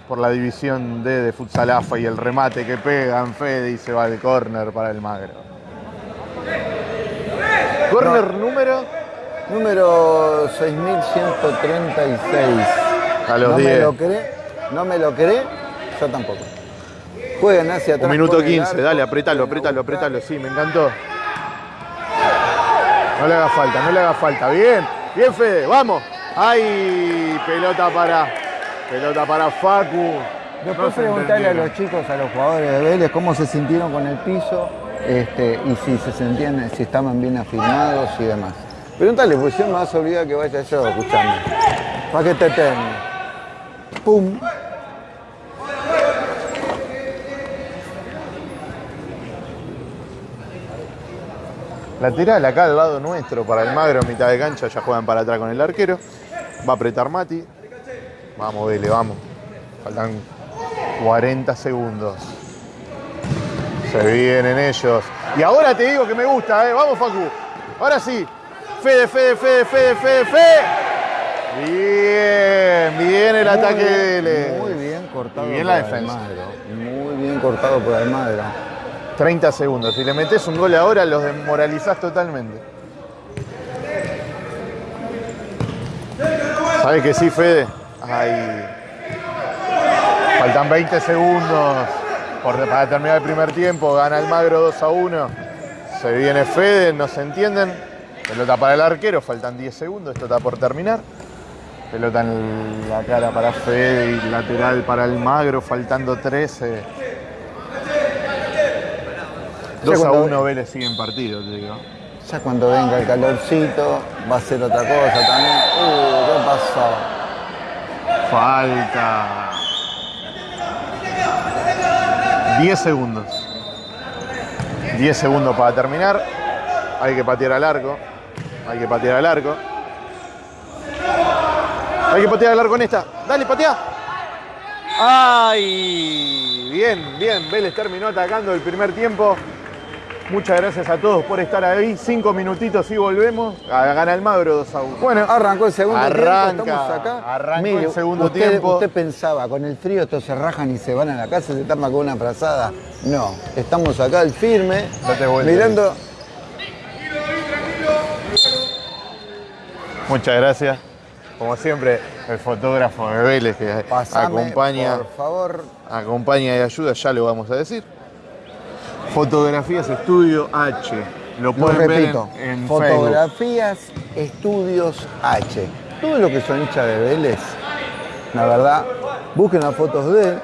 Por la división D de Futsal AFA y el remate que pegan Fede y se va al córner para el Magro. Córner número Número 6136. A los ¿No 10. me lo cree? ¿No me lo cree? Yo tampoco. Juegan hacia atrás. Un minuto con el 15, arco, dale, apretalo, apretalo, apretalo. Sí, me encantó. No le haga falta, no le haga falta. Bien, bien, Fede, vamos. ¡Ay! Pelota para. Pelota para Facu. Después No preguntarle a los chicos, a los jugadores de Vélez, cómo se sintieron con el piso este, y si se sentían, si estaban bien afirmados y demás. Preguntale, pues yo me vas a olvidar que vaya yo, escuchame. Para que te termine. ¡Pum! Lateral acá al lado nuestro para el magro, en mitad de cancha, ya juegan para atrás con el arquero. Va a apretar Mati. Vamos, Vele, vamos. Faltan 40 segundos. Se vienen ellos. Y ahora te digo que me gusta, ¿eh? Vamos, Facu. Ahora sí. Fede, Fede, Fede, Fede, Fede, Fede. Bien, bien el ataque de Vélez. Muy bien cortado Y bien por la defensa. Almagro. Muy bien cortado por Almagro. 30 segundos. Si le metes un gol ahora, los desmoralizás totalmente. ¿Sabes que sí, Fede? Ay. Faltan 20 segundos para terminar el primer tiempo. Gana el Magro 2 a 1. Se viene Fede, no se entienden. Pelota para el arquero, faltan 10 segundos. Esto está por terminar. Pelota en la cara para Fede y lateral para el Magro, faltando 13. 2 a cuando- 1 Vélez sigue en partido, te digo. Ya cuando venga el calorcito va a ser otra cosa también. Uh, ¿qué pasó? Falta. 10 segundos. 10 segundos para terminar. Hay que patear al arco. Hay que patear al arco. Hay que patear al arco en esta. Dale, patea. ¡Ay! Bien, bien. Vélez terminó atacando el primer tiempo. Muchas gracias a todos por estar ahí. Cinco minutitos y volvemos. A gana el Magro 2 a 1. Bueno, Arrancó el segundo Arranca, tiempo, estamos acá. arrancó el segundo usted, tiempo. ¿Usted pensaba, con el frío estos se rajan y se van a la casa y se tapan con una frazada? No, estamos acá al firme, Date vuelta. mirando... Muchas gracias. Como siempre, el fotógrafo de Vélez que Pasame, acompaña, por favor. acompaña y ayuda, ya lo vamos a decir. Fotografías Estudio H. Lo Lo pueden repito, ver en, en Facebook. fotografías, estudios H. Todos los que son hinchas de Vélez, la verdad, busquen las fotos de él,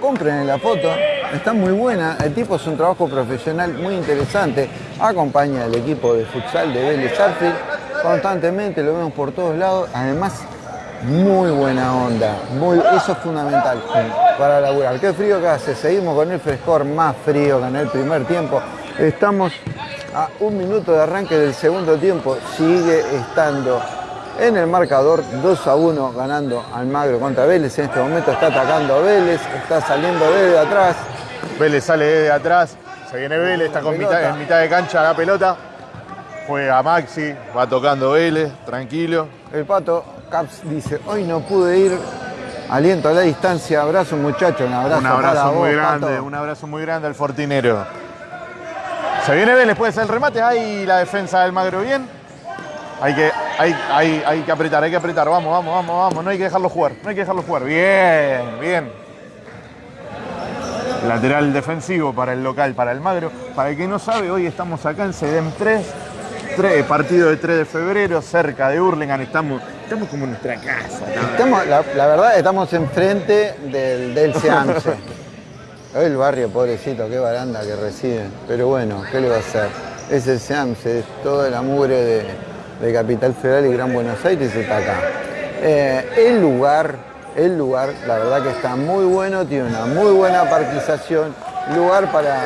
compren la foto, está muy buena. El tipo es un trabajo profesional muy interesante. Acompaña al equipo de futsal de Vélez Arfield constantemente, lo vemos por todos lados. Además, muy buena onda. Muy, eso es fundamental para laburar. Qué frío que hace. Seguimos con el frescor más frío que en el primer tiempo. Estamos a un minuto de arranque del segundo tiempo. Sigue estando en el marcador 2 a 1 ganando Almagro contra Vélez. En este momento está atacando a Vélez. Está saliendo desde atrás. Vélez sale desde atrás. Se viene Vélez, está con mitad, en mitad de cancha la pelota. Juega Maxi, va tocando Vélez, tranquilo. El pato Caps dice, hoy no pude ir. Aliento a la distancia, abrazo muchacho, un abrazo, un abrazo para muy vos, grande, Pato. un abrazo muy grande al Fortinero. Se viene Vélez, puede ser el remate, ahí la defensa del Magro bien. Hay que, hay, hay, hay que apretar, hay que apretar, vamos, vamos, vamos, vamos, no hay que dejarlo jugar, no hay que dejarlo jugar. Bien, bien. Lateral defensivo para el local, para el Magro. Para el que no sabe, hoy estamos acá en CEDEM 3, tre- partido de 3 de febrero, cerca de Hurlingham, estamos, estamos como en nuestra casa. la, la verdad, estamos enfrente del, del Seamse. (laughs) El barrio, pobrecito, qué baranda que reciben. Pero bueno, ¿qué le va a hacer? Es el Seamse, es toda la mugre de, de Capital Federal y Gran Buenos Aires está acá. Eh, el lugar, el lugar, la verdad que está muy bueno, tiene una muy buena parquización, lugar para,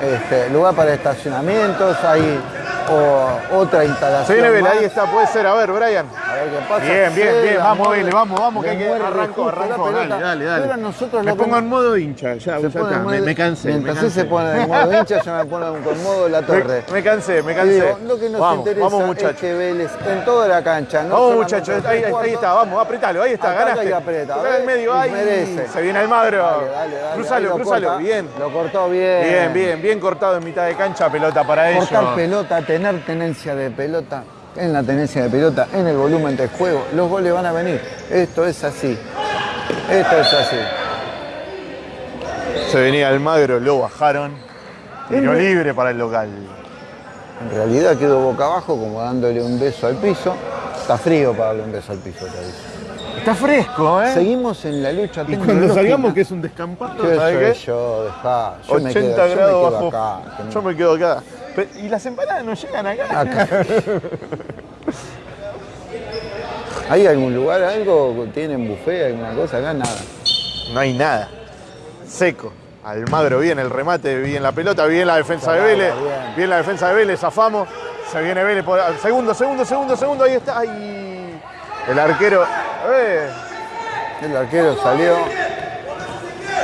este, lugar para estacionamientos, hay o- otra instalación. viene ahí está, puede ser, a ver, Brian. A ver qué pasa. Bien, bien, bien, vamos, Vélez, vamos, vamos, que hay que arranco, arranco, dale, dale, dale. Pero nosotros me pongo en modo hincha, ya, está, en me, me cansé, Mientras él se pone en modo hincha, yo me pongo con modo la torre. Me, cansé, me cansé. digo, lo que nos vamos, interesa vamos es que Vélez en toda la cancha, no vamos muchachos, en ahí, está, vamos, apretalo, ahí está, Ataca ganaste. y aprieta. Toca en medio, Y ahí, merece. se viene el magro. Dale, dale, dale, cruzalo, lo cruzalo, bien. Lo cortó bien. Bien, bien, bien cortado en mitad de cancha, pelota para ellos. Cortar pelota, tener tenencia de pelota, en la tenencia de pelota, en el volumen de juego, los goles van a venir. Esto es así. Esto es así. Se venía Almagro, lo bajaron. Tiro libre para el local. En realidad quedó boca abajo como dándole un beso al piso. Está frío para darle un beso al piso, te aviso. Está fresco, ¿eh? Seguimos en la lucha Y cuando salgamos que es un descampado, ¿Qué ¿sabe soy qué? yo? Dejá. Yo 80 me quedo, yo me grados quedo bajo. acá, Yo me quedo acá. Y las empanadas no llegan acá. acá. ¿Hay algún lugar, algo? ¿Tienen buffet, alguna cosa? Acá nada. No hay nada. Seco. Almagro bien el remate, bien la pelota, bien la defensa de Vélez. bien. Bien la defensa de Vélez, zafamos. Se viene Vélez por. Segundo, segundo, segundo, segundo. Ahí está. Ay. El arquero. eh. El arquero salió.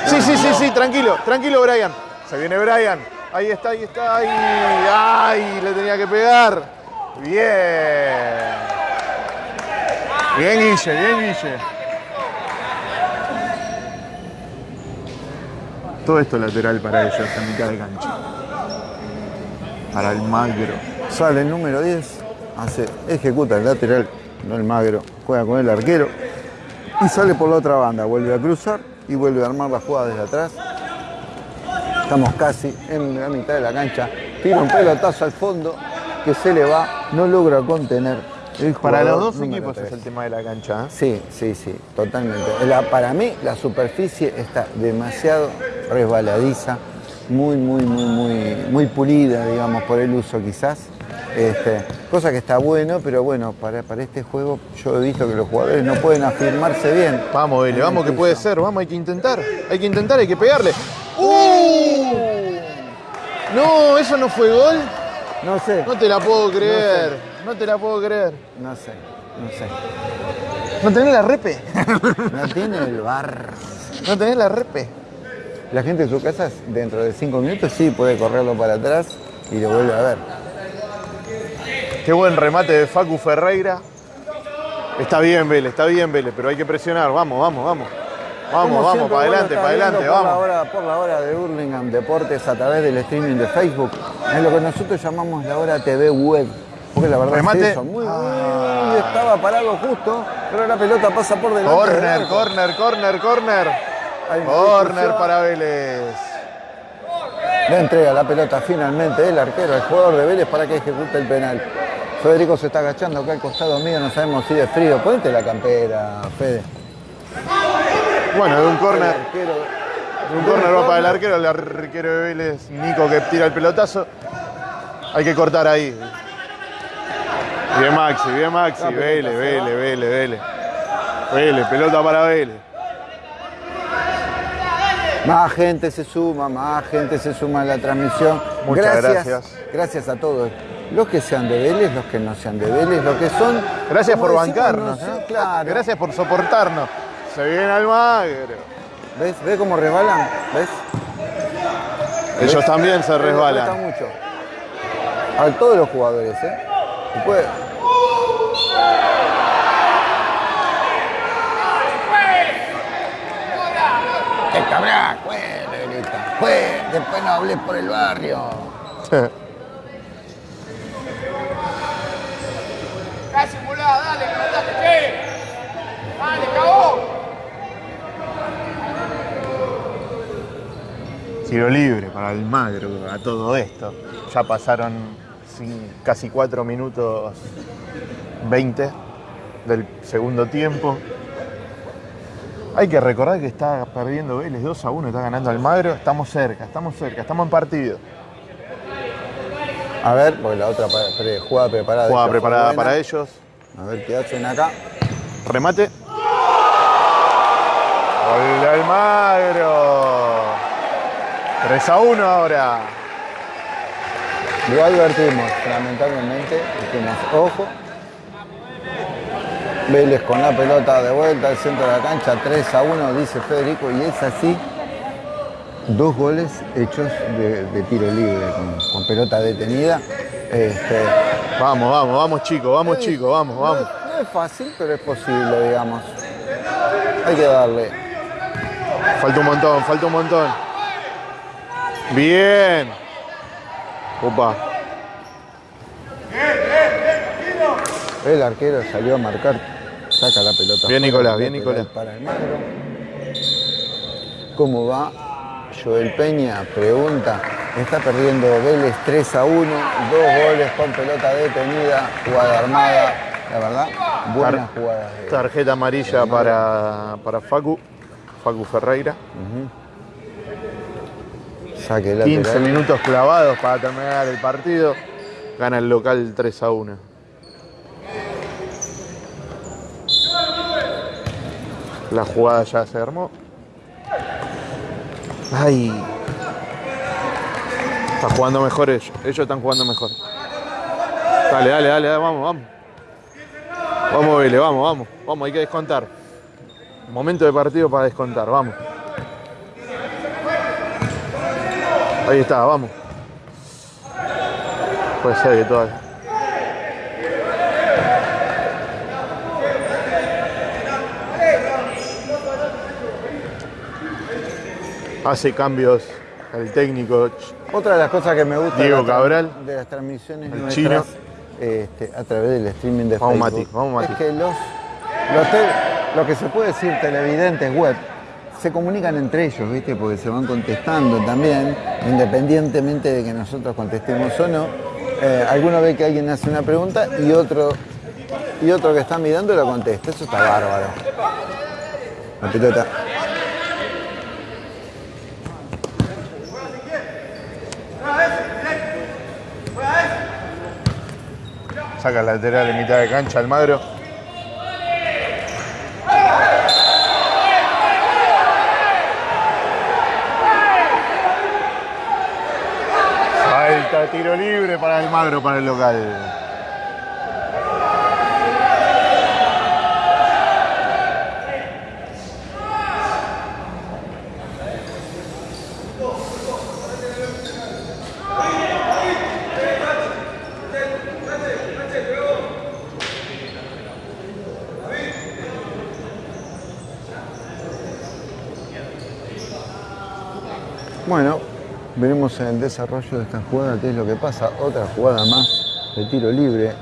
Sí, sí, sí, sí, tranquilo, tranquilo, Brian. Se viene Brian. Ahí está, ahí está, ahí. ¡Ay! Le tenía que pegar. Bien. Bien, Guille, bien, Guille. Todo esto lateral para ellos en mitad de cancha. Para el magro. Sale el número 10. Hace, ejecuta el lateral, no el magro. Juega con el arquero. Y sale por la otra banda. Vuelve a cruzar y vuelve a armar la jugada desde atrás. Estamos casi en la mitad de la cancha. Tira un pelotazo al fondo que se le va. No logra contener. el Para los dos equipos es el tema de la cancha. ¿eh? Sí, sí, sí, totalmente. La- para mí la superficie está demasiado resbaladiza, muy, muy, muy, muy, muy pulida, digamos, por el uso quizás. Este, cosa que está bueno, pero bueno, para, para este juego yo he visto que los jugadores no pueden afirmarse bien. Vamos, el vamos que puede ser, vamos, hay que intentar. Hay que intentar, hay que pegarle. ¡Uh! No, eso no fue gol. No sé, No te la puedo creer. No te la puedo creer. no sé, no sé. ¿No tenés la repe? (laughs) No tiene el bar. ¿No tenés la repe? La gente en su casa dentro de cinco minutos sí puede correrlo para atrás y lo vuelve a ver. Qué buen remate de Facu Ferreira. Está bien, Vélez, está bien, Vélez, pero hay que presionar. Vamos, vamos, vamos. Vamos, vamos, para adelante, para adelante, viendo por La vamos. hora, por la hora de Hurlingham Deportes a través del streaming de Facebook, en lo que nosotros llamamos la hora TV web. Porque la verdad Remate. es eso, muy Ah. muy- estaba parado justo, pero la pelota pasa por delante. del Corner, corner, corner, corner. Corner para Vélez. Le entrega la pelota finalmente el arquero, el jugador de Vélez para que ejecute el penal. Federico se está agachando acá al costado mío, no sabemos si de frío. Ponete la campera, Fede. Bueno, de un arquero. de un corner va para el arquero, el arquero de Vélez, Nico que tira el pelotazo. Hay que cortar ahí. Bien Maxi, bien Maxi, Vélez, Vélez. Vélez, Vélez. Vélez, pelota para Vélez. Más gente se suma, más gente se suma a la transmisión. Muchas gracias. Gracias a todos. Los que sean de Vélez, los que no sean de Vélez, los que son. Gracias por bancarnos. ¿no? Claro. Gracias por soportarnos. Se viene Almagro. ¿Ves? ¿Ves cómo resbalan? ¿Ves? Ellos también se resbalan. mucho. A todos los jugadores, ¿eh? Puede- ¡Qué cabrón! ¡Juegue, grita! ¡Juegue! Después no hablé por el barrio. (laughs) Está simulada, dale, que. Dale, cagó. Tiro libre para Almagro a todo esto. Ya pasaron casi 4 minutos 20 del segundo tiempo. Hay que recordar que está perdiendo Vélez 2 a 1, está ganando Almagro. Estamos cerca, estamos cerca, estamos en partido. A ver, porque la otra pre- jugada preparada. Jugada preparada buena. para ellos. A ver qué hacen acá. Remate. Gol de Almagro. 3 a 1 ahora. Lo advertimos, lamentablemente. Dijimos, ojo. Vélez con la pelota de vuelta al centro de la cancha, 3 a 1, dice Federico, y es así. Dos goles hechos de, de tiro libre, con, con pelota detenida. Este, Vamos, vamos, vamos chicos, vamos chicos, vamos, no vamos. es- No es fácil, pero es posible, digamos. Hay que darle. Falta un montón, falta un montón. Bien. Opa. El arquero salió a marcar, saca la pelota. Bien, Nicolás, bien, Nicolás. Para el Magro. ¿Cómo va? Joel Peña pregunta. Está perdiendo Vélez 3 a 1, dos goles con pelota detenida, jugada armada. La verdad, buenas Tar- jugadas. de- Tarjeta amarilla para, para Facu. Facu Ferreira. Saque 15 lateral. minutos clavados para terminar el partido. Gana el local 3 a 1. La jugada ya se armó. Ay. Está jugando mejor ellos. Ellos están jugando mejor. Dale, dale, dale, dale, vamos, vamos. Vamos, Vélez, vamos, vamos. Vamos, hay que descontar. Momento de partido para descontar, vamos. Ahí está, vamos. Puede ser que todavía. Hace cambios el técnico. Otra de las cosas que me gusta Diego de, la Cabral. de las transmisiones El nuestras, chino. este, a través del streaming de Vamos, Facebook Mati, vamos, Mati. es que los, los te- lo que se puede decir televidentes web se comunican entre ellos, ¿viste? Porque se van contestando también, independientemente de que nosotros contestemos o no. Eh, alguno ve que alguien hace una pregunta y otro y otro que está mirando lo contesta. Eso está bárbaro. La pelota. Saca el lateral en mitad de cancha Almagro. Tiro libre para Almagro, para el local. Bueno, veremos en el desarrollo de esta jugada qué es lo que pasa. Otra jugada más de tiro libre.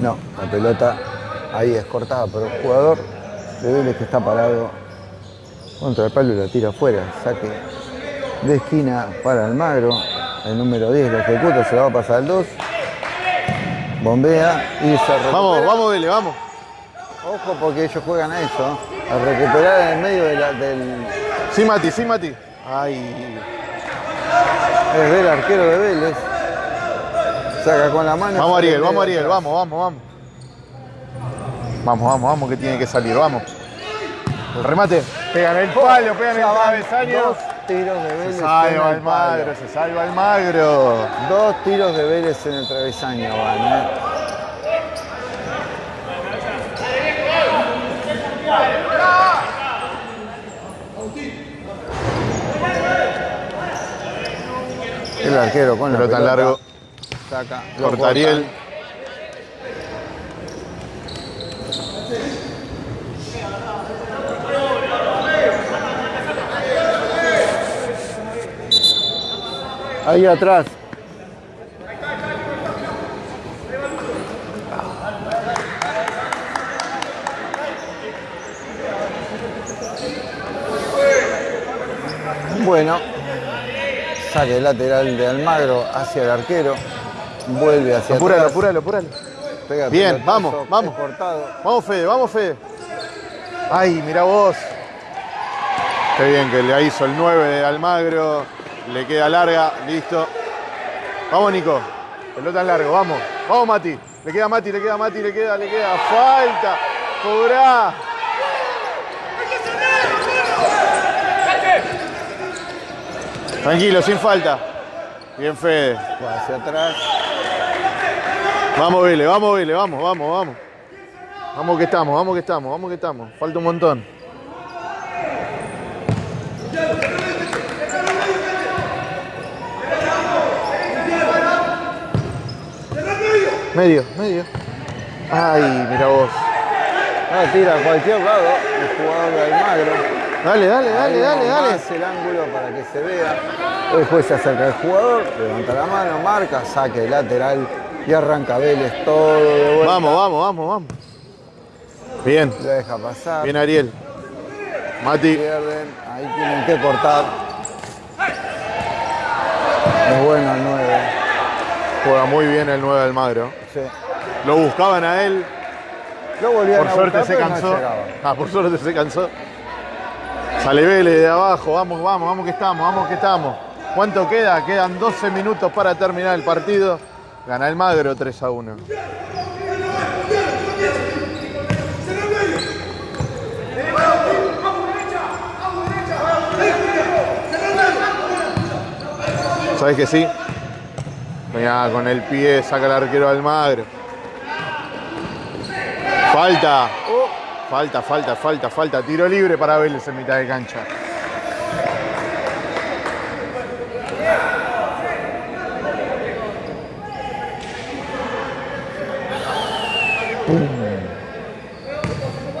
No, la pelota ahí es cortada por el jugador de Vélez que está parado contra el palo y la tira afuera. Saque de esquina para Almagro. El número 10 lo ejecuta, se la va a pasar al 2. Bombea y se recupera. Vamos, vamos, Vélez, vamos. Ojo porque ellos juegan a eso. A recuperar en el medio de la- del, Sí, Mati, sí, Mati. Ay, Es del arquero de Vélez. Saca con la mano. vamos Ariel, vamos Ariel, vamos, vamos, vamos. Vamos, vamos, vamos, que tiene que salir, vamos. El remate, pegan el palo, pegan el travesaño. Dos tiros de Vélez. Se salva Almagro, palo. se salva Almagro. Dos tiros de Vélez en el travesaño van, ¿eh? El arquero con la Pelota pelota. largo. Saca. lo Corta Ariel. cortan. Ahí atrás. Bueno, saque lateral de Almagro hacia el arquero, vuelve hacia Apúralo, atrás, apúralo, apúralo. pega Bien, pelotazo, vamos, vamos. cortado. Vamos, Fede, vamos, Fede. Ay, mira vos. Qué bien que le hizo el 9 de Almagro. Le queda larga, listo. Vamos, Nico. Pelota en largo, vamos. Vamos, Mati. Le queda Mati, le queda Mati, le queda, le queda. Falta. Cobrá. Tranquilo, sin falta. Bien, Fede. Hacia atrás. Vamos, Vélez, vamos, Vélez, vamos, vamos, vamos. Vamos que estamos, vamos que estamos, vamos que estamos. Falta un montón. Medio, medio. Ay, mira vos. No, tira a cualquier lado el jugador de Almagro. Dale, dale, dale, dale, dale. el ángulo para que se vea. Después se acerca el jugador, levanta la mano, marca, saque lateral Y arranca Vélez todo de vuelta. Vamos, vamos, vamos, vamos. Bien, Lo deja pasar. bien Ariel. Mati, Pierden. Ahí tienen que cortar. Es bueno el 9. juega muy bien el 9 Almagro. Sí. Lo buscaban a él, Lo volvían por a suerte buscar, se no cansó. Ah, por suerte se cansó. Sale Vélez de abajo, vamos, vamos, vamos que estamos, vamos que estamos. ¿Cuánto queda? Quedan 12 minutos para terminar el partido. Gana el Magro 3 a 1. ¿Sabes que sí? Mira, con el pie saca el arquero al Magro. Falta. Falta, falta, falta, falta. Tiro libre para Vélez en mitad de cancha.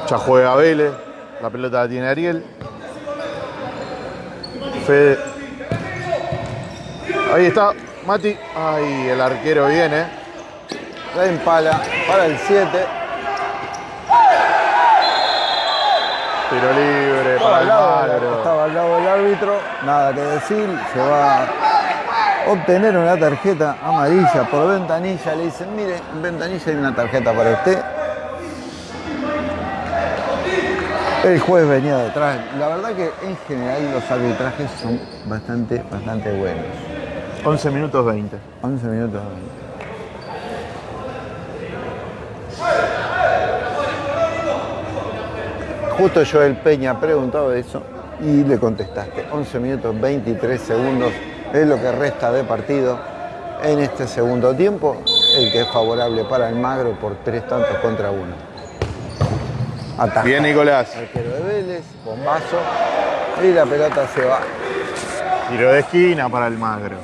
Ya juega Vélez. La pelota la tiene Ariel. Fede. Ahí está, Mati. Ay, el arquero viene. La empala para el 7. Tiro libre Estaba para el Magro. estaba al lado del árbitro. Nada que decir. Se va a obtener una tarjeta amarilla por ventanilla. Le dicen, mire, en ventanilla hay una tarjeta para usted. El juez venía detrás. La verdad que en general los arbitrajes son bastante, bastante buenos. 11 minutos 20. 11 minutos. Justo Joel Peña preguntaba eso y le contestaste. 11 minutos 23 segundos es lo que resta de partido en este segundo tiempo, el que es favorable para el Magro por tres tantos contra uno. Ataca. Bien, Nicolás. Arquero de Vélez, bombazo y la pelota se va. Tiro de esquina para el Magro.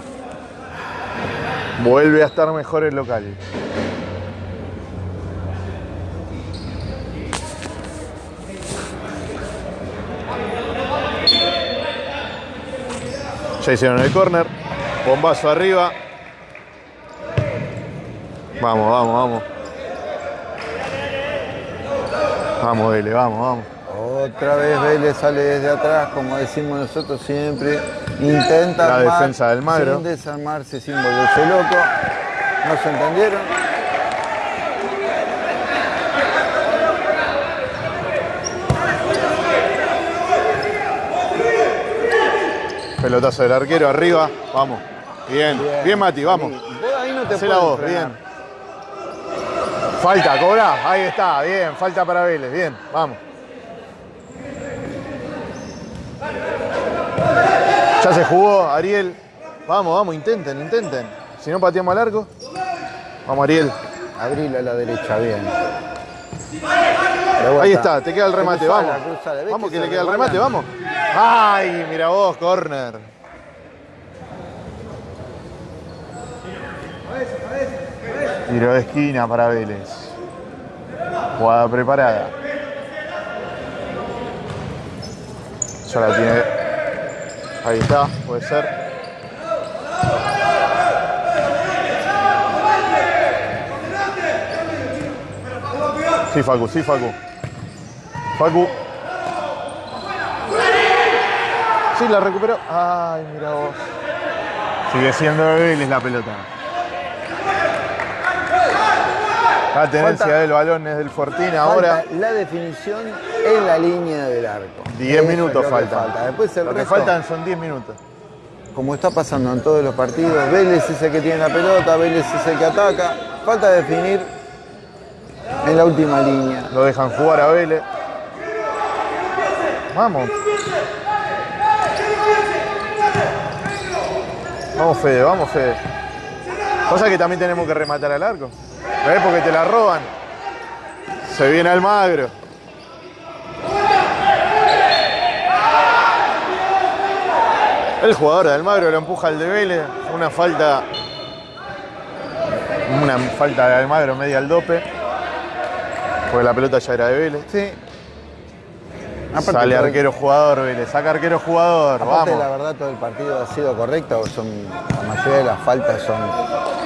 Vuelve a estar mejor el local. Ya hicieron el corner. Bombazo arriba. Vamos, vamos, vamos. Vamos, Vélez, vamos, vamos. Otra vez Vélez sale desde atrás, como decimos nosotros siempre. Intenta La armar defensa del Magro. sin desarmarse, sin volverse loco. ¿No se entendieron? Pelotazo del arquero arriba. Vamos. Bien, bien, Mati, vamos. Vos ahí no te Hacé la voz, frenar. bien. Falta, cobra. Ahí está, bien. Falta para Vélez, bien. Vamos. Ya se jugó, Ariel. Vamos, vamos, intenten, intenten. Si no pateamos al arco. Vamos, Ariel. Abrilo a la derecha, bien. Ahí está, te queda el remate, Cruzala, vamos. cruzala. ¿Ves Vamos, que se le queda el remate, vamos. Ay, mira vos, corner. Tiro de esquina para Vélez. Jugada preparada. Ya la tiene. Ahí está, puede ser. Sí, Facu, sí, Facu. Facu. Sí, la recuperó. Ay, mira vos. Sigue siendo de Vélez la pelota. La tenencia Falta- del balón es del Fortín Falta ahora. la definición en la línea del arco. 10 Eso es minutos faltan. falta. Después el Lo que faltan son 10 minutos. como está pasando en todos los partidos, Vélez es el que tiene la pelota, Vélez es el que ataca. Falta definir en la última línea. Lo dejan jugar a Vélez. Vamos. Vamos, Fede, vamos, Fede. Cosa que también tenemos que rematar al arco. ¿Ves? Porque te la roban. Se viene al magro. El jugador del Magro lo empuja al de Vélez. Una falta. Una falta de Almagro media al dope. Porque la pelota ya era de Vélez. Sí. Aparte, Sale arquero jugador, Vélez. Saca arquero jugador. Aparte, Vamos. la verdad, todo el partido ha sido correcto. Son, la mayoría de las faltas son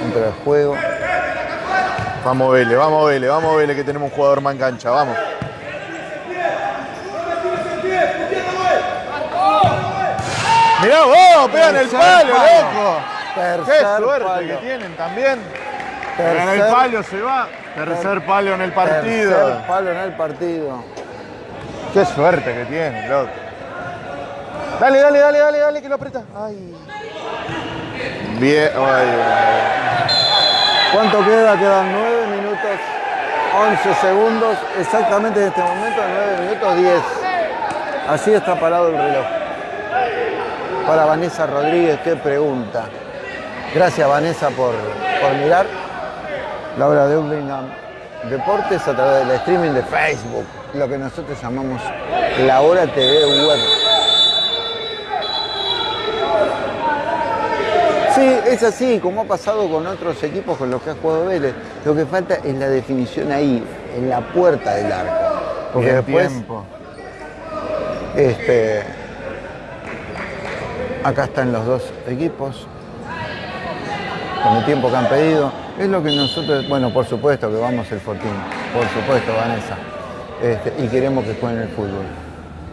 dentro del juego. Vamos Vélez, vamos Vélez, vamos Vélez que tenemos un jugador más en cancha, vamos. Mirá vos, pegan el palo, palo. loco. Qué suerte palo. que tienen también. Tercer- en el palo se va. Tercer palo en el partido. Tercer palo en el partido. Qué suerte que tienen, loco. Dale, dale, dale, dale, dale, que lo aprieta. Ay. Bien, ay. ¿Cuánto queda? Quedan 9 minutos 11 segundos. Exactamente en este momento, 9 minutos 10. Así está parado el reloj. Para Vanessa Rodríguez, qué pregunta. Gracias Vanessa por, por mirar la hora de Urlingham Deportes a través del streaming de Facebook, lo que nosotros llamamos la hora TV web. Sí, es así, como ha pasado con otros equipos con los que ha jugado Vélez. Lo que falta es la definición ahí, en la puerta del arco. Porque después, tiempo. este, acá están los dos equipos, con el tiempo que han pedido. Es lo que nosotros, bueno, por supuesto que vamos el Fortín, por supuesto, Vanessa. Este, y queremos que jueguen el fútbol.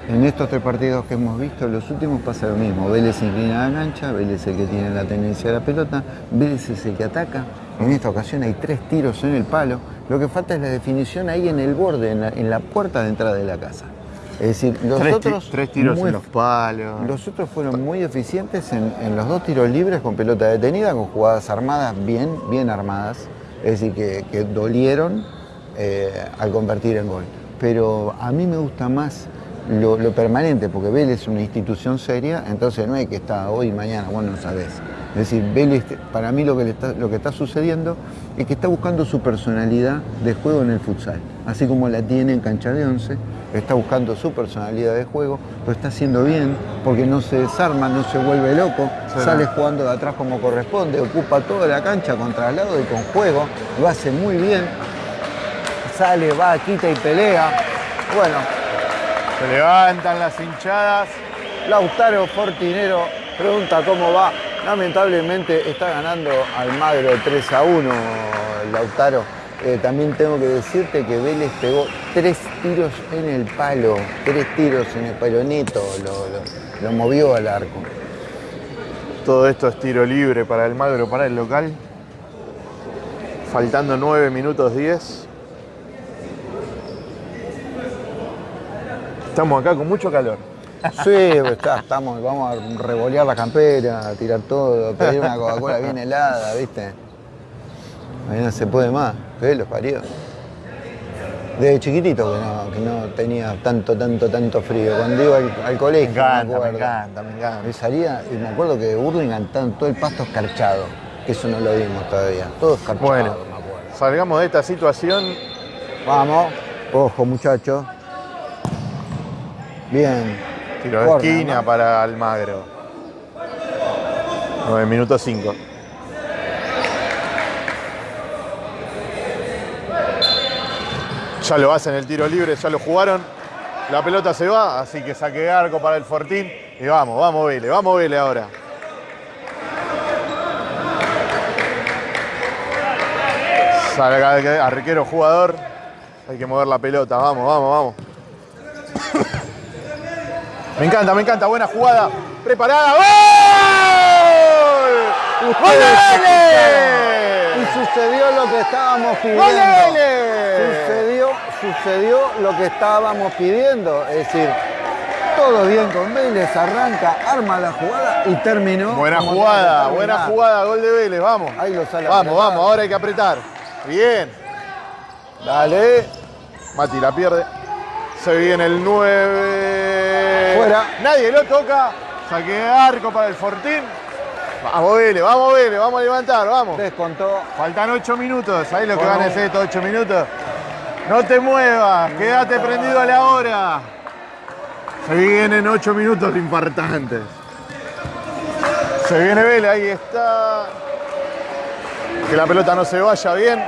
En estos tres partidos que hemos visto, los últimos pasa lo mismo. Vélez inclina la cancha, Vélez es el que tiene la tendencia a la pelota, Vélez es el que ataca. En esta ocasión hay tres tiros en el palo. Lo que falta es la definición ahí en el borde, en la, en la puerta de entrada de la casa. Es decir, los Tres, otros tres tiros muy en los palos. los otros fueron muy eficientes en, en los dos tiros libres con pelota detenida, con jugadas armadas bien, bien armadas. Es decir, que, que dolieron eh, al convertir en gol. Pero a mí me gusta más lo, lo permanente, porque Vélez es una institución seria, entonces no es que está hoy y mañana, vos no sabés. Es decir, Vélez, para mí lo que, le está, lo que está sucediendo es que está buscando su personalidad de juego en el futsal. Así como la tiene en cancha de 11, está buscando su personalidad de juego, lo está haciendo bien, porque no se desarma, no se vuelve loco, Sí. sale jugando de atrás como corresponde, ocupa toda la cancha con traslado y con juego, lo hace muy bien, sale, va, quita y pelea. Bueno, Se levantan las hinchadas. Lautaro Fortinero pregunta cómo va. Lamentablemente está ganando Almagro 3 a 1, Lautaro. Eh, también tengo que decirte que Vélez pegó tres tiros en el palo, tres tiros en el palo neto, lo, lo- lo movió al arco. Todo esto es tiro libre para el Magro, para el local. Faltando 9 minutos 10. Estamos acá con mucho calor. Sí, está, estamos, vamos a revolear la campera, a tirar todo, a pedir una Coca-Cola bien helada, ¿viste? Ahí no se puede más, ¿qué los parió? Desde chiquitito que no, que no tenía tanto, tanto, tanto frío. Cuando iba al, al Me colegio, encanta, me acuerdo. encanta, me encanta. Me salía, y me acuerdo que de Burlingame todo el pasto escarchado, que eso no lo vimos todavía, todo escarchado, Bueno, me acuerdo. salgamos de esta situación. Vamos, ojo muchachos. Bien. Tiro de esquina ¿no? para Almagro. 9 minutos 5. Ya lo hacen el tiro libre, ya lo jugaron. La pelota se va, así que saque de arco para el Fortín. Y vamos, vamos Vélez, vamos Vélez ahora. Salga arquero jugador. Hay que mover la pelota, vamos, vamos, vamos. Me encanta, me encanta, buena jugada. Preparada. ¡Gol! ¡Gol de Vélez! Y sucedió lo que estábamos pidiendo. ¡Gol de Vélez! Sucedió, sucedió lo que estábamos pidiendo. Es decir, todo bien con Vélez, arranca, arma la jugada y terminó. Buena jugada, buena jugada, gol de Vélez, vamos. Ahí lo sale Vamos, apretado. vamos, ahora hay que apretar. Bien. Dale. Mati la pierde. Se viene el 9. Fuera. Nadie lo toca. Saque de arco para el Fortín. Vamos, Vélez, vamos, Vélez, vamos a levantar, vamos. Descontó. Faltan 8 minutos. ¿Sabés lo que van a hacer estos 8 minutos? No te muevas, quédate prendido a la hora. Se vienen 8 minutos infartantes. Se viene Vélez, ahí está. Que la pelota no se vaya bien.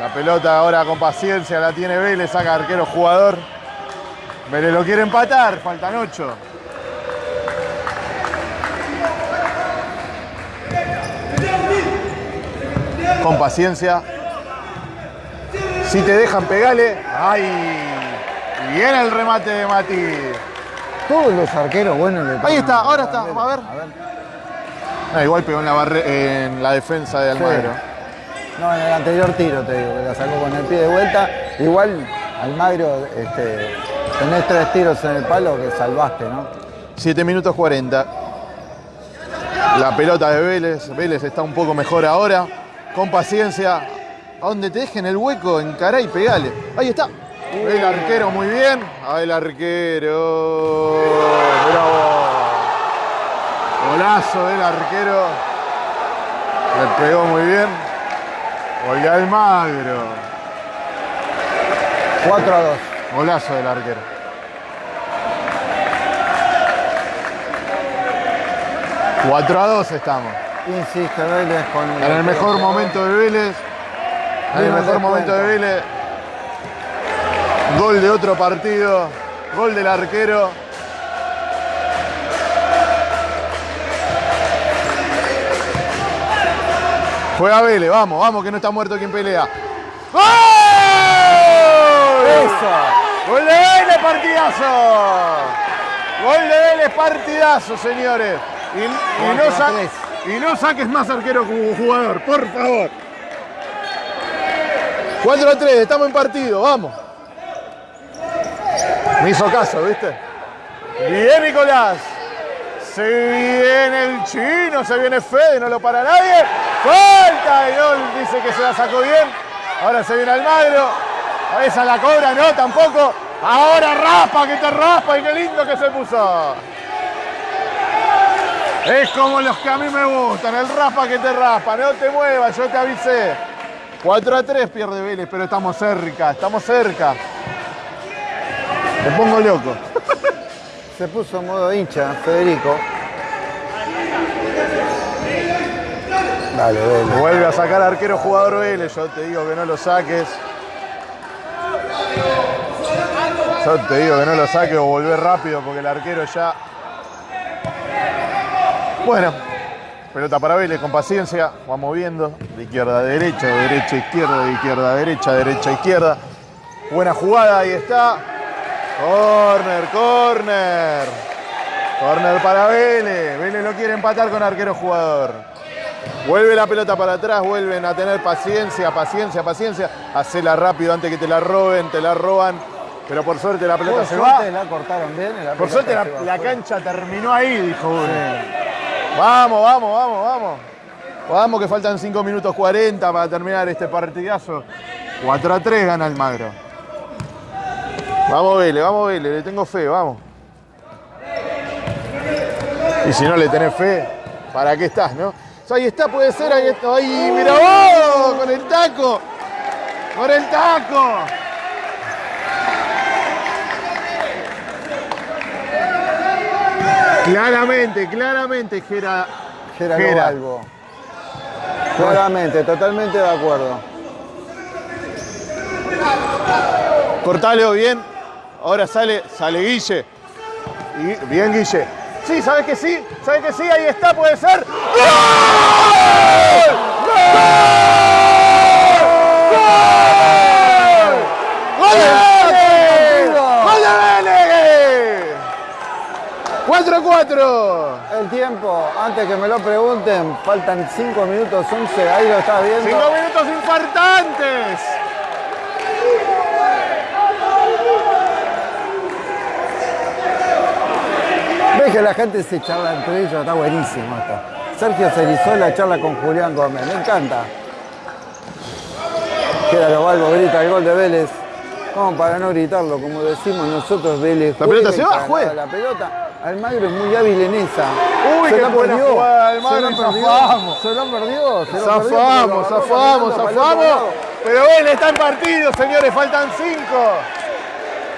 La pelota ahora con paciencia la tiene Vélez, saca arquero jugador. Vélez lo quiere empatar, faltan 8. Con paciencia. Si te dejan, pegale. ¡Ay! Bien el remate de Mati. Todos los arqueros buenos le Ahí está, ahora está, Vélez. a ver. Ah, igual pegó en la, barre- en la defensa de Almagro. No, en el anterior tiro te digo, que la sacó con el pie de vuelta. Igual Almagro, este, tenés tres tiros en el palo que salvaste, ¿no? 7 minutos 40. La pelota de Vélez. Vélez está un poco mejor ahora. Con paciencia. A donde te dejen el hueco, encará y pegale. Ahí está. El arquero muy bien. Ahí el arquero. Bravo. Golazo del arquero. Le pegó muy bien. Gol de Almagro. 4 a 2. Golazo del arquero. Cuatro a 2 estamos. Insiste Vélez con En el mejor momento de Vélez. El mejor momento de. Vélez. Gol de otro partido. Gol del arquero. Juega Vélez, vamos, vamos, que no está muerto quien pelea. ¡Gol! Eso. ¡Gol de Vélez, partidazo! Gol de Vélez, partidazo, señores. Y, y no, Cuatro a sa- tres. y no saques más arquero como jugador, por favor. 4 a 3, estamos en partido, vamos. Me hizo caso, ¿viste? Bien, Nicolás. Se viene el chino, se viene Fede, no lo para nadie. Falta, y dice que se la sacó bien. Ahora se viene Almagro. A esa la cobra, no, tampoco. Ahora raspa, que te raspa y qué lindo que se puso. Es como los que a mí me gustan, el raspa que te raspa, no te muevas, yo te avisé. 4 a 3 pierde Vélez, pero estamos cerca, estamos cerca. Me pongo loco. (laughs) Se puso en modo hincha, Federico. Dale, Vélez. Vuelve a sacar arquero jugador Vélez, yo te digo que no lo saques. Yo te digo que no lo saques o volver rápido porque el arquero ya. Bueno, pelota para Vélez con paciencia, va moviendo de izquierda a derecha, de derecha a izquierda, de izquierda a derecha, derecha a izquierda. Buena jugada, ahí está. Corner, corner. Corner para Vélez. Vélez lo quiere empatar con arquero jugador. Vuelve la pelota para atrás, vuelven a tener paciencia, paciencia, paciencia. Hacela rápido antes que te la roben, te la roban. Pero por suerte la pelota Por se va. suerte la cortaron bien. la Por suerte la, cancha terminó ahí, dijo uno. Vamos, vamos, vamos, vamos. Vamos que faltan 5 minutos 40 para terminar este partidazo. 4 a 3 gana el Magro. Vamos Vélez, vamos Vélez, le tengo fe, vamos. Y si no le tenés fe, ¿para qué estás, no? Ahí está, puede ser, ahí está. ¡Ay, mira vos! Con el taco. Con el taco. Claramente, claramente, Gera. Gera. Balbo. Claramente, totalmente de acuerdo. Cortalo bien. Ahora sale, sale Guille. Y, bien, Guille. Sí, ¿sabes que sí? ¿Sabes que sí? Ahí está, puede ser. ¡Gol! ¡Gol! ¡Gol de Vélez! ¡Gol de Vélez! 4-4. El tiempo, antes que me lo pregunten, faltan 5 minutos 11, ahí lo estás viendo. Cinco minutos infartantes. Ves que la gente se charla entre ellos, está buenísimo esto. Sergio Cerizola charla con Julián Gómez, me encanta. Gerardo Balbo grita el gol de Vélez. Como para no gritarlo, como decimos nosotros, Vélez. La pelota se va, nada La pelota, Almagro es muy hábil en esa. Uy, se qué la buena perdió. jugada Almagro se la perdió. zafamos. Se lo perdió. Se perdió lo Zafamos, agarró zafamos, zafamos. lado. Pero Vélez está en partido, señores, faltan cinco.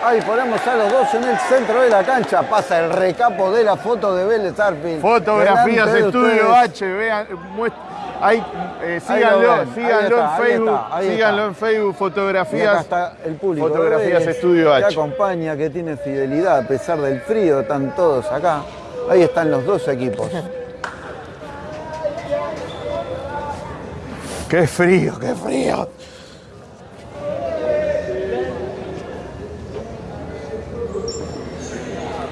Ahí ponemos a los dos en el centro de la cancha. Pasa el recapo de la foto de Vélez. Fotografías de Estudio ustedes. H, vean, muest- eh, síganlo, síganlo en Facebook, ahí está, está. fotografías. El público. Fotografías ves, Estudio H. Que acompaña, que tiene fidelidad a pesar del frío, están todos acá. Ahí están los dos equipos. (laughs) qué frío, qué frío.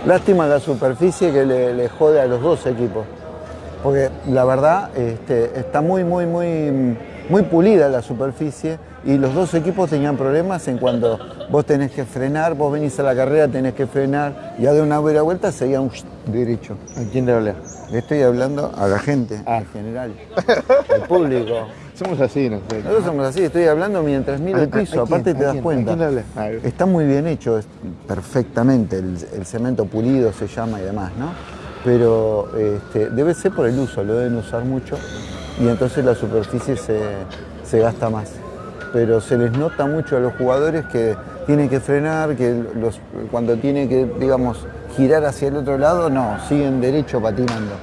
Lástima la superficie que le jode a los dos equipos. Porque la verdad este, está muy, muy, muy, muy pulida la superficie y los dos equipos tenían problemas en cuando vos tenés que frenar, vos venís a la carrera, tenés que frenar, ya de una buena vuelta seguía un derecho. ¿A quién le habla? Le estoy hablando a la gente en general, (laughs) al público. Somos así, no sé. Nosotros somos así, estoy hablando mientras miro el ¿A- a- piso, aparte te ¿A das cuenta. ¿A quién le hablas? Ah, Está muy bien hecho, perfectamente, el, el cemento pulido se llama y demás, ¿no? Pero este, debe ser por el uso, lo deben usar mucho y entonces la superficie se, se gasta más. Pero se les nota mucho a los jugadores que tienen que frenar, que los, cuando tienen que, digamos, girar hacia el otro lado, no, siguen derecho patinando.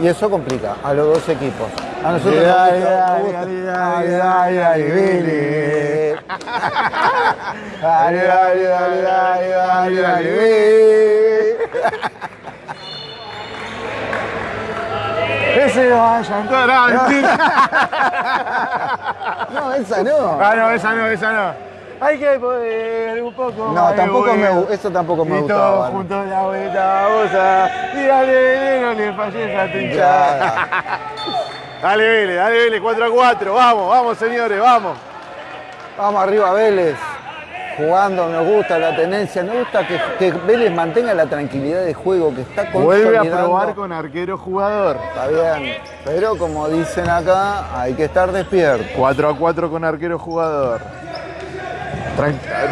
Y eso complica a los dos equipos. A nosotros nos gusta- Dale, dale, nos gusta- dale, dale, Ay, dale, dale. Dale, dale, dale, dale. Ese vayan mentira. (laughs) No, esa no. Ah, no, esa no, esa no. Hay que poder un poco No, tampoco me, eso tampoco me Y gustaba. todos juntos la vuelta babosa. Y dale, no le falles a tu hinchada. Dale, Vélez, dale, Vélez, 4 a 4. Vamos, vamos, señores, vamos. Vamos arriba, Vélez. Jugando, nos gusta la tendencia. Nos gusta que, que Vélez mantenga la tranquilidad de juego que está Vuelve a probar con arquero jugador. Está bien. Pero como dicen acá, hay que estar despierto. 4 a 4 con arquero jugador.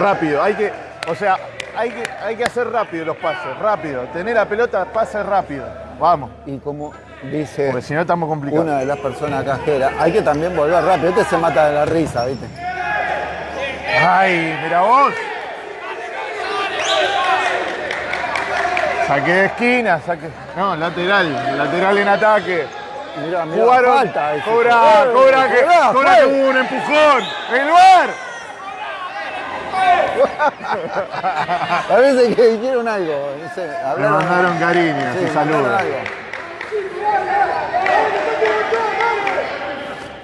Rápido, hay que, o sea, hay que, hay que hacer rápido los pases, rápido. Tener la pelota, pase rápido. Vamos, Y como dice porque si no estamos complicados. una de las personas cajeras, hay que también volver rápido. Este se mata de la risa, ¿viste? Ay, mira vos. Saque de esquina, saque. No, lateral, lateral en ataque. Mirá, mirá, Jugaron. falta ese. cobra, Eh, cobra que, cobra que hubo un empujón. El bar. Parece (laughs) que dijeron algo, no sé, Le mandaron cariño, Sí, saludos. algo.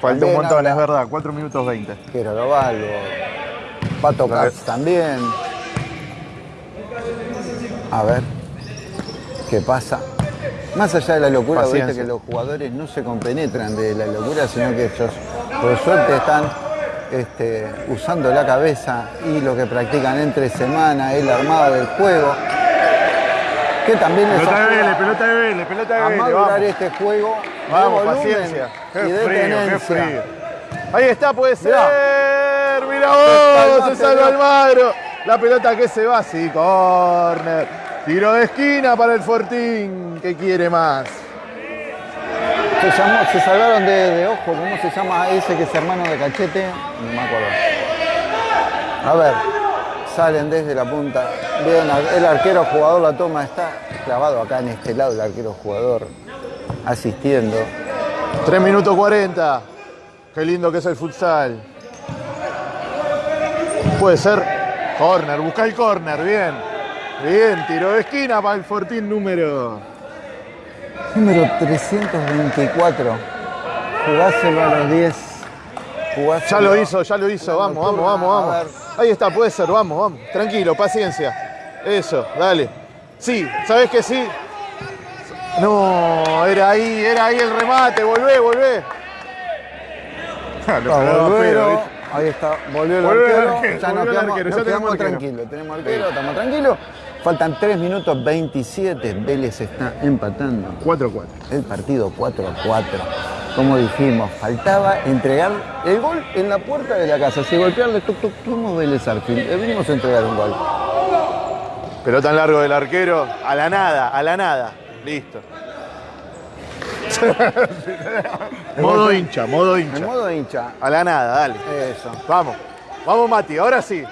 Falta un montón, es verdad, 4 minutos 20. Quiero lo valgo. Pato. Caps también. A ver. ¿Qué pasa? Más allá de la locura, viste que los jugadores no se compenetran de la locura, sino que ellos, por suerte, están este, usando la cabeza y lo que practican entre semana, el armado del juego. Que también les Pelota de Vélez, pelota de Vélez, pelota de a Vélez, madurar vamos. este juego. Vamos, paciencia. Qué y de frío, qué frío. Ahí está, puede ser. Mira vos, se salva. Almagro. La pelota que se va, sí, corner. Tiro de esquina para el Fortín. ¿Qué quiere más? Se, llamó- se salvaron de, de ojo, ¿cómo se llama ese que es hermano de cachete? No me acuerdo. A ver, salen desde la punta. Bien, el arquero jugador la toma, está clavado acá en este lado el arquero jugador, asistiendo. 3 minutos 40. Qué lindo que es el futsal. Puede ser corner, busca el corner, bien. Bien, tiro de esquina para el Fortín número. Número 324. Jugáselo a los 10. Ya Jugáselo. lo hizo, ya lo hizo. Vamos, vamos, vamos, vamos. Ahí está, puede ser, vamos, vamos. Tranquilo, paciencia. Eso, dale. Sí, ¿sabes que sí? No, era ahí, era ahí el remate. Volvé, volvé. Ah, Lo ¿viste? Ahí está, volvió el arquero. arquero, ya nos volvió el quedamos, arquero, nos ya quedamos tranquilos. Tenemos arquero, estamos tranquilos. Faltan 3 minutos 27. Vélez está empatando 4-4. el partido 4 a 4. Como dijimos, faltaba entregar el gol en la puerta de la casa. Si golpearle tuc tuc, tuvimos Vélez Arfield. Le vinimos a entregar un gol. Pelota en largo del arquero. A la nada, a la nada. Listo. (laughs) modo hincha, modo En hincha. modo hincha. A la nada, dale. Eso. Vamos, vamos Mati, ahora sí.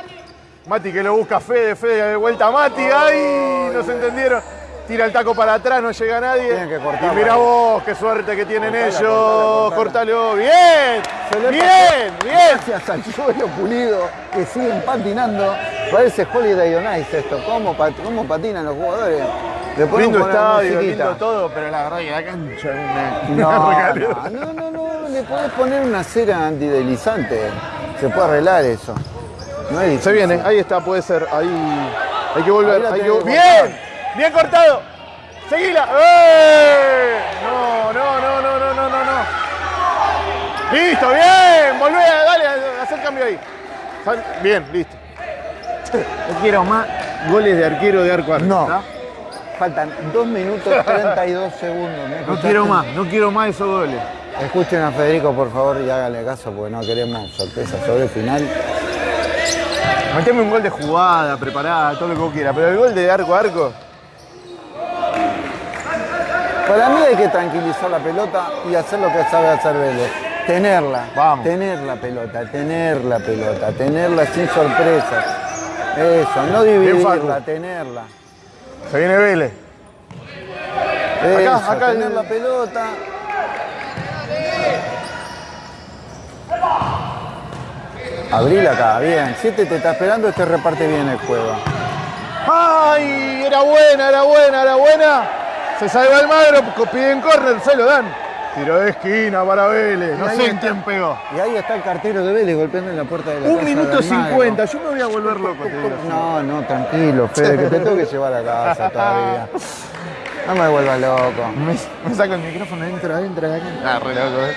Mati que lo busca Fede, Fede de vuelta a Mati, ¡ay! No se entendieron. Tira el taco para atrás, no llega nadie. Tienen que cortarla. y mira vos, qué suerte que tienen Cortala, ellos. cortala, Córtalo. Bien, bien, bien. Gracias al suelo pulido que siguen patinando. Parece Holiday on Ice esto. ¿Cómo, pat- cómo patinan los jugadores? Le podemos Lindo estadio, lindo todo, pero la verdad que la cancha es una, No, (laughs) no, no, no, no, le podés poner una cera antideslizante. Se puede arreglar eso. No. Se viene, ahí está, puede ser. Ahí hay que volver. Ahí hay que... Bien, cortar. Bien cortado. Seguila. ¡Eh! No, no, no, no, no, no, no, no. Listo, bien. Volvé, dale, hacer cambio ahí. Bien, listo. No quiero más goles de arquero de arco a arco. No. Faltan 2 minutos (laughs) 32 segundos. ¿me No quiero más, no quiero más esos goles. Escuchen a Federico, por favor, y háganle caso porque no queremos sorpresas sobre el final. Meteme un gol de jugada, preparada, todo lo que vos quieras. Pero el gol de arco a arco. Para mí hay que tranquilizar la pelota y hacer lo que sabe hacer Vélez. Tenerla, Vamos. tener la pelota, tener la pelota, tenerla sin sorpresas. Eso, no dividirla, tenerla. Se viene Vélez. Eso, acá el- tener la pelota. Abrila acá, bien. Siete te está esperando, este reparte bien el juego. ¡Ay! Era buena, era buena, era buena. Se salva el magro, piden córner, se lo dan. Tiro de esquina para Vélez. No sé en quién pegó. Y ahí está el cartero de Vélez golpeando en la puerta de la Un casa minuto Almagro. cincuenta. Yo me voy a volver (laughs) loco, te digo. No, no, tranquilo, Fede, que te tengo que llevar a casa todavía. No me vuelvas loco. (laughs) Me, me saco el micrófono, entra, entra aquí. Ah, re loco, eh.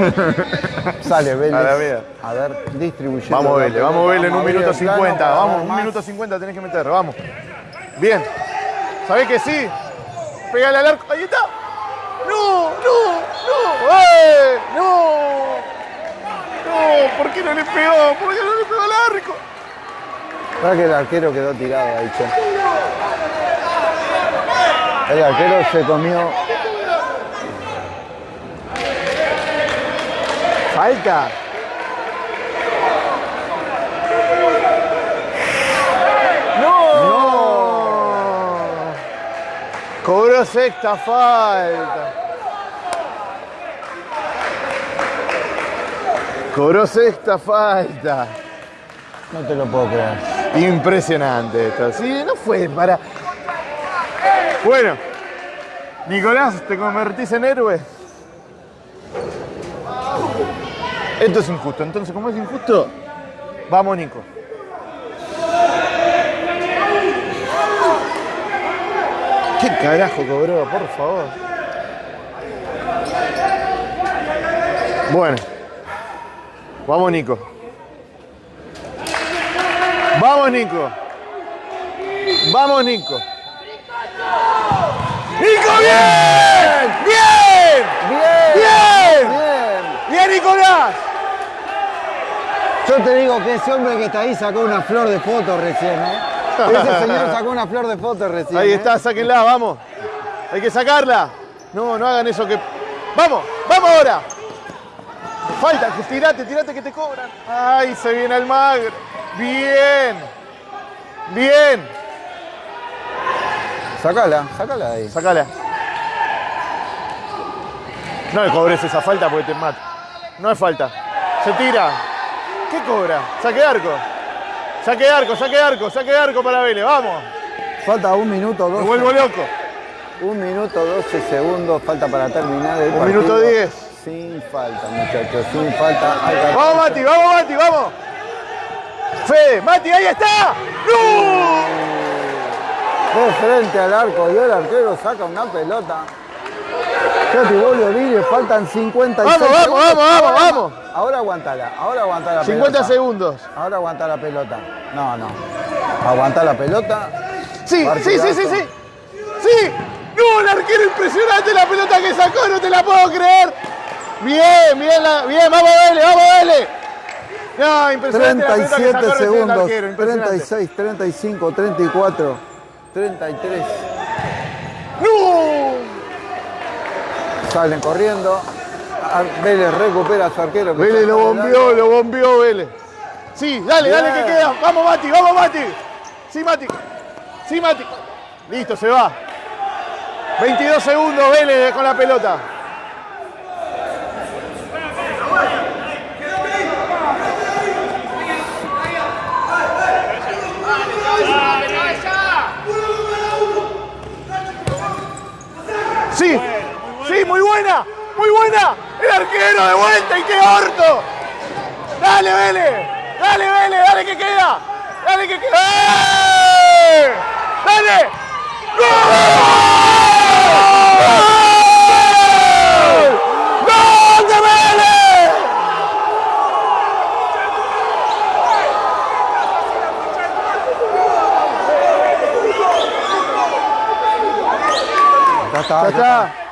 (laughs) Sale Vélez. A mierda. A ver, distribuyendo. Vamos Vélez, vamos Vélez en un minuto el plano cincuenta. para Vamos, dar un más. minuto cincuenta tenés que meter, vamos. Bien. ¿Sabés que sí? Pégale al arco. Ahí está. No, no, no. ¡Eh! No. No, ¿por qué no le pegó? ¿Por qué no le pegó al arco? Verdad que el arquero quedó tirado ahí, che. El arquero se comió. Falta. No. Cobró sexta falta. Cobró sexta falta. No te lo puedo creer. Impresionante esto. Sí, no fue para. Bueno, Nicolás, te convertís en héroe. Esto es injusto. Entonces, como es injusto, vamos, Nico. ¿Qué carajo cobró? Por favor. Bueno. Vamos, Nico. Vamos, Nico. Vamos, Nico. ¡Nico, bien! ¡Bien! ¡Bien! ¡Bien! ¡Bien! ¡Bien, Nicolás! Yo te digo que ese hombre que está ahí sacó una flor de foto recién, ¿eh? Ese señor (laughs) sacó una flor de foto recién. Ahí ¿eh? está, sáquenla, vamos. Hay que sacarla. No, no hagan eso que. ¡Vamos! ¡Vamos ahora! Falta, tirate, tirate que te cobran. ¡Ay, se viene el magro! ¡Bien! ¡Bien! Sacala, sacala de ahí. Sacala. No le cobres esa falta porque te mata. No es falta. Se tira. ¿Qué cobra? Saque de arco. Saque de arco, saque de arco, saque de arco para Vélez. Vamos. Falta un minuto, Me dos. vuelvo loco. Un minuto, 12 segundos, falta para terminar el Un partido. minuto 10. Sin falta, muchachos, sin falta. Vamos, Mati, vamos, Mati, vamos. Fede, Mati, ahí está. ¡No! De frente al arco y el arquero saca una pelota. Faltan 56 Vamos, vamos, vamos, vamos, Ahora- vamos. Ahora aguantala, ahora aguanta la 50 pelota. segundos. Ahora aguanta la pelota. No, no. Aguanta la pelota. Sí, sí, sí, sí, sí. Sí. No, el arquero impresionante la pelota que sacó, no te la puedo creer. Bien, bien, la- bien, vamos Vélez, vamos Vélez. No, impresionante la pelota que 37 sacó el segundos. arquero, impresionante. 36, 35, 34, 33. ¡No! Salen corriendo. Vélez recupera a su arquero. que Vélez lo bombeó, lo bombeó Vélez. Sí, dale, dale que queda. Vamos Mati, vamos Mati. Sí, Mati. Sí, Mati. Listo, se va. 22 segundos Vélez con la pelota. Sí, muy buena, muy buena. El arquero de vuelta y qué orto. Dale, Vélez, dale, Vélez, dale que queda. Dale que queda. ¡Eh! ¡Dale! ¡Gol! ¡Gol Vélez! Ya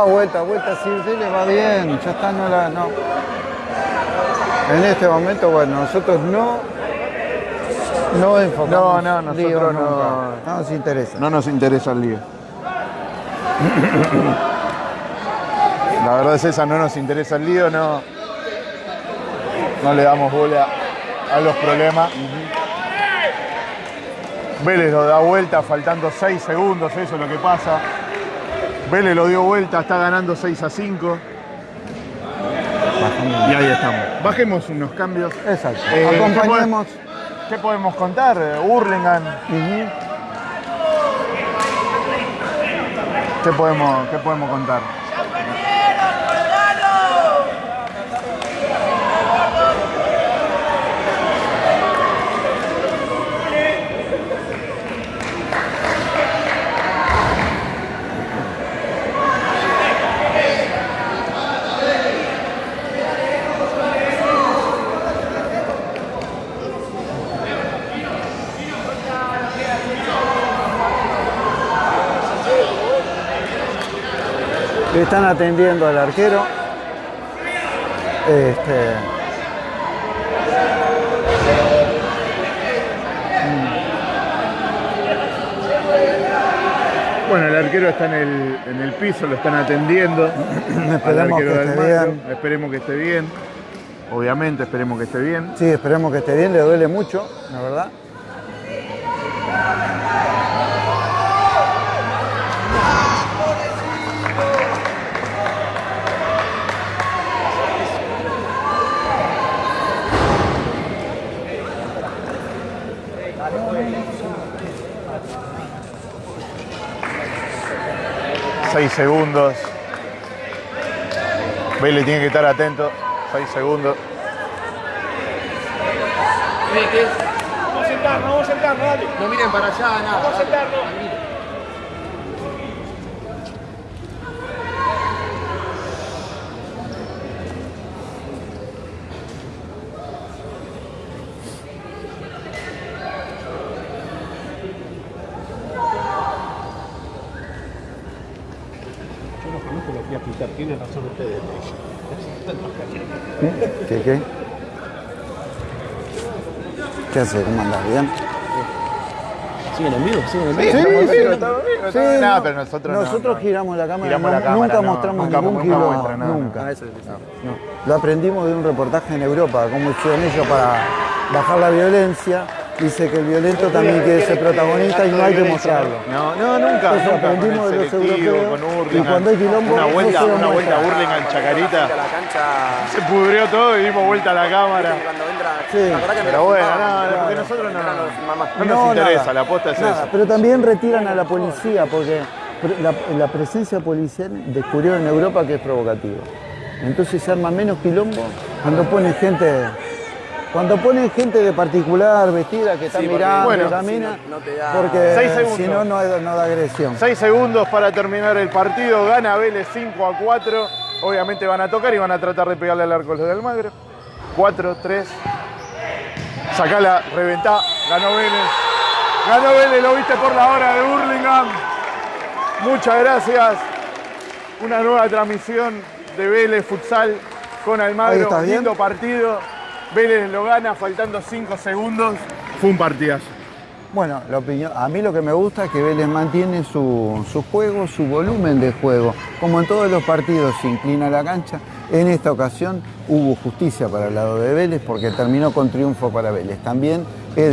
No, vuelta, vuelta, si Vélez va bien, ya está, no la, no. En este momento, bueno, nosotros no, no enfocamos. No, no, nosotros no. nunca. No nos interesa. No nos interesa el lío. La verdad es esa, no nos interesa el lío, no, no le damos bola a los problemas. Vélez lo da vuelta faltando 6 segundos, eso es lo que pasa. Vélez lo dio vuelta, está ganando 6 a 5. Y ahí estamos. Bajemos unos cambios. Exacto. Eh, ¿qué Acompañemos. pode- ¿Qué podemos contar? Hurlingham. ¿Qué podemos, qué podemos contar? Están atendiendo al arquero. Este, Bueno, el arquero está en el, en el piso, lo están atendiendo. (clears throat) Esperemos que esté bien. Esperemos que esté bien. Obviamente, esperemos que esté bien. sí, esperemos que esté bien, le duele mucho, la verdad. Seis segundos. Vélez tiene que estar atento. Seis segundos. Vamos a sentarnos, vamos a sentarnos, dale. No miren para allá, nada. Vamos a sentarnos. Yo no conozco lo que voy a explicar, tienen razón ustedes. ¿Qué qué? ¿Qué hace? ¿Cómo andás? ¿Bien? ¿Siguen en vivo? ¿Siguen en vivo? Sí, Sí, estamos sí. Sí, estamos- no, no, pero nosotros no, nosotros no. giramos la cámara, Giramos la cámara, nunca no, mostramos nunca- ningún nunca kilo, muestra nada. nunca. Ah, eso es- No. Lo aprendimos de un reportaje en Europa, cómo hicieron ellos para bajar la violencia. Dice que el violento también quiere ser protagonista y no hay que mostrarlo. No, no, nunca. Eso nunca aprendimos de el los europeos, con y cuando hay quilombo, Una no vuelta, una vuelta muestra. Hurlingham, Chacarita. La cancha Se pudrió todo y dimos vuelta a la cámara. cuando entra. Sí. ¿te acordás que me Pero bueno, no, porque nosotros no, nos No, interesa, nada. la aposta es Nada, esa. Pero también retiran a la policía porque la, la presencia policial descubrió en Europa que es provocativo. Entonces se arma menos quilombo cuando ponen gente, cuando ponen gente de particular vestida que está Sí, mirando, bueno, que camina, si no- no te da- porque si no, no, no da agresión. Seis segundos para terminar el partido. Gana Vélez 5 a 4. Obviamente van a tocar y van a tratar de pegarle al arco los de Almagro. 4, 3. Sacala, reventá. Ganó Vélez. Ganó Vélez, lo viste por la hora de Burlingame. Muchas gracias. Una nueva transmisión de Vélez Futsal con Almagro. Lindo partido. Vélez lo gana faltando 5 segundos. Fue un partidazo. Bueno, la opinión, a mí lo que me gusta es que Vélez mantiene su, su juego, su volumen de juego. Como en todos los partidos se inclina la cancha, en esta ocasión hubo justicia para el lado de Vélez porque terminó con triunfo para Vélez. También es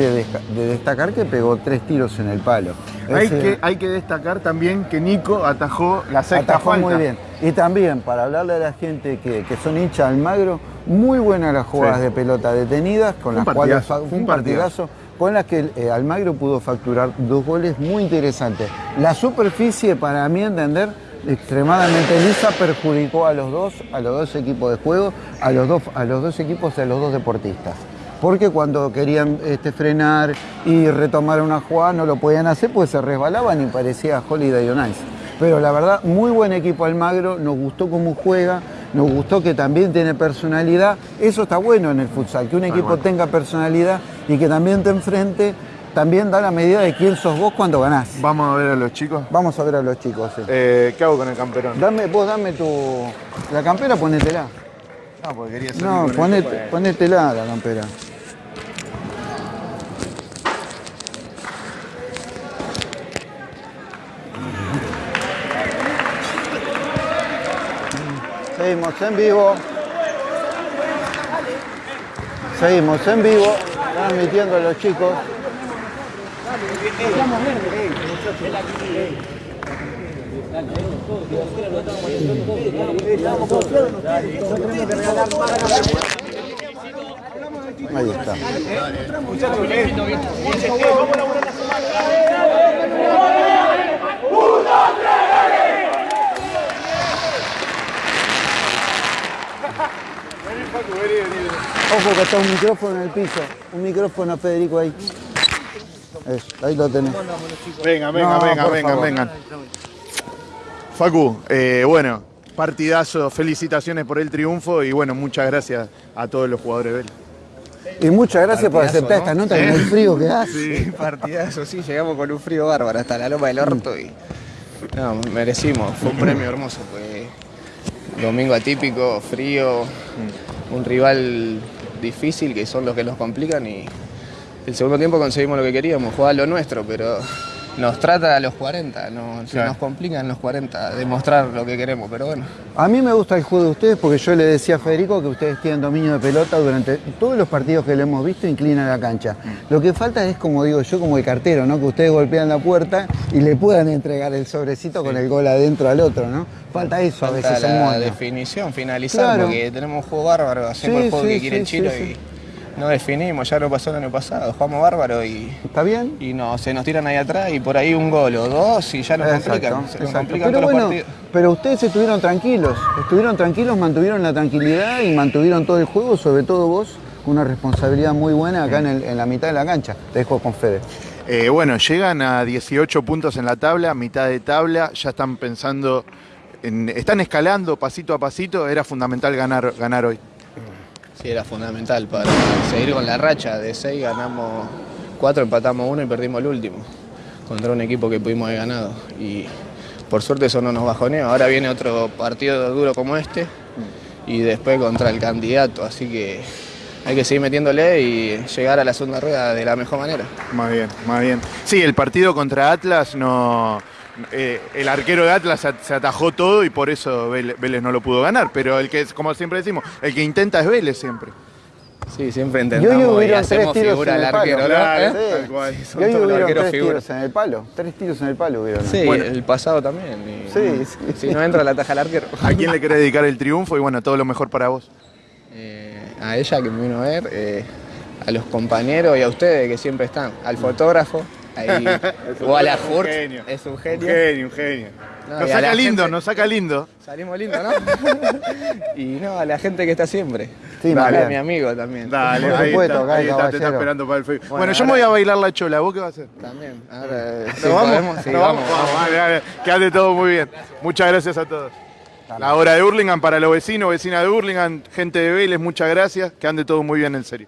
de, destacar que pegó tres tiros en el palo. Hay Ese- que, hay que destacar también que Nico atajó la sexta Atajó falta. muy bien. Y también, para hablarle a la gente que, que son hinchas de Almagro, muy buenas las jugadas Sí. de pelota detenidas, con un las cuales partidazo, fue un partidazo. con las que eh, Almagro pudo facturar dos goles muy interesantes. La superficie, para mí entender, extremadamente lisa, perjudicó a los dos, a los dos equipos de juego, a los dos, a los dos equipos y a los dos deportistas. Porque cuando querían este, frenar y retomar una jugada no lo podían hacer porque se resbalaban y parecía Holiday on Ice. Pero la verdad, muy buen equipo Almagro, nos gustó cómo juega, nos gustó que también tiene personalidad. Eso está bueno en el futsal, que un equipo tenga personalidad y que también te enfrente, también da la medida de quién sos vos cuando ganás. Vamos a ver a los chicos. Vamos a ver a los chicos. sí. Eh, ¿Qué hago con el camperón? Dame, vos dame tu. La campera ponétela. No, porque quería No, ponete, ponétela la campera. Seguimos en vivo. Seguimos en vivo, transmitiendo a los chicos. Ahí está. Ojo que está un micrófono en el piso. Un micrófono a Federico ahí. Eso, ahí lo tenés. Venga, venga, No, venga, venga, vengan. Facu, eh, bueno, partidazo, felicitaciones por el triunfo y bueno, muchas gracias a todos los jugadores de Vélez. Y muchas gracias por aceptar esta nota con el frío que hace. Sí, partidazo, sí, llegamos con un frío bárbaro hasta la loma del orto y no, merecimos, fue un premio hermoso, pues domingo atípico, frío, un rival difícil que son los que nos complican y el segundo tiempo conseguimos lo que queríamos, jugar lo nuestro, pero nos trata a los 40, no, se Claro. nos complican los 40, demostrar lo que queremos, pero bueno. A mí me gusta el juego de ustedes porque yo le decía a Federico que ustedes tienen dominio de pelota durante todos los partidos que le hemos visto, inclinan la cancha. Lo que falta es, como digo yo, como el cartero, ¿no? Que ustedes golpean la puerta y le puedan entregar el sobrecito con el gol adentro al otro, ¿no? Falta eso a veces la definición, finalizar, Claro. porque tenemos un juego bárbaro, hacemos Sí, el juego sí, que quiere sí, el Chilo sí, sí. y no definimos, ya lo pasó el año pasado, jugamos bárbaro y, ¿Está bien? y no, se nos tiran ahí atrás y por ahí un gol o dos y ya nos Exacto, complican, se nos complican Pero todos bueno, los partidos. pero ustedes estuvieron tranquilos, estuvieron tranquilos, mantuvieron la tranquilidad y mantuvieron todo el juego, sobre todo vos, con una responsabilidad muy buena acá en, el- en la mitad de la cancha. Te dejo con Fede. Eh, bueno, llegan a 18 puntos en la tabla, mitad de tabla, ya están pensando, en- están escalando pasito a pasito, era fundamental ganar, ganar hoy. Sí, era fundamental para seguir con la racha de seis, ganamos cuatro, empatamos uno y perdimos el último contra un equipo que pudimos haber ganado y por suerte eso no nos bajoneó. Ahora viene otro partido duro como este y después contra el candidato, así que hay que seguir metiéndole y llegar a la segunda rueda de la mejor manera. Más bien, más bien. Sí, el partido contra Atlas no. Eh, el arquero de Atlas se at- se atajó todo y por eso Vélez, no lo pudo ganar. Pero el que, como siempre decimos, el que intenta es Vélez siempre. Sí, siempre Y hoy intentamos y, hubieron tres hacemos tiros figura en al el palo. arquero, ¿no? Claro, ¿Eh? Sí. tal cual. Y Son hoy todos hubieron arqueros tres tiros en el palo. Tres tiros en el palo hubieron. Sí, Bueno. el pasado también. y- Sí, sí. Si no entra la taja al arquero. ¿A quién le querés dedicar el triunfo? Y bueno, todo lo mejor para vos. Eh, a ella que me vino a ver, eh, a los compañeros y a ustedes que siempre están, al fotógrafo, ahí, (laughs) o a la genio. es un genio. genio, un genio. No, nos a saca lindo, gente- nos saca lindo. Salimos lindos, ¿no? (laughs) y no, a la gente que está siempre. Sí, Dale, Mariano. mi amigo también. Dale, Por ahí supuesto, está, acá ahí el está, te está esperando para el Facebook. Bueno, Bueno, yo me voy a bailar la chola, ¿vos qué vas a hacer? También. Ahora, ¿Nos si vamos? podemos, sí, ¿Nos vamos. vamos, dale, dale. Quédate todo muy bien. Muchas gracias a todos. La hora de Hurlingham para los vecinos, vecinas de Hurlingham, gente de Vélez, muchas gracias. Que ande todo muy bien en serio.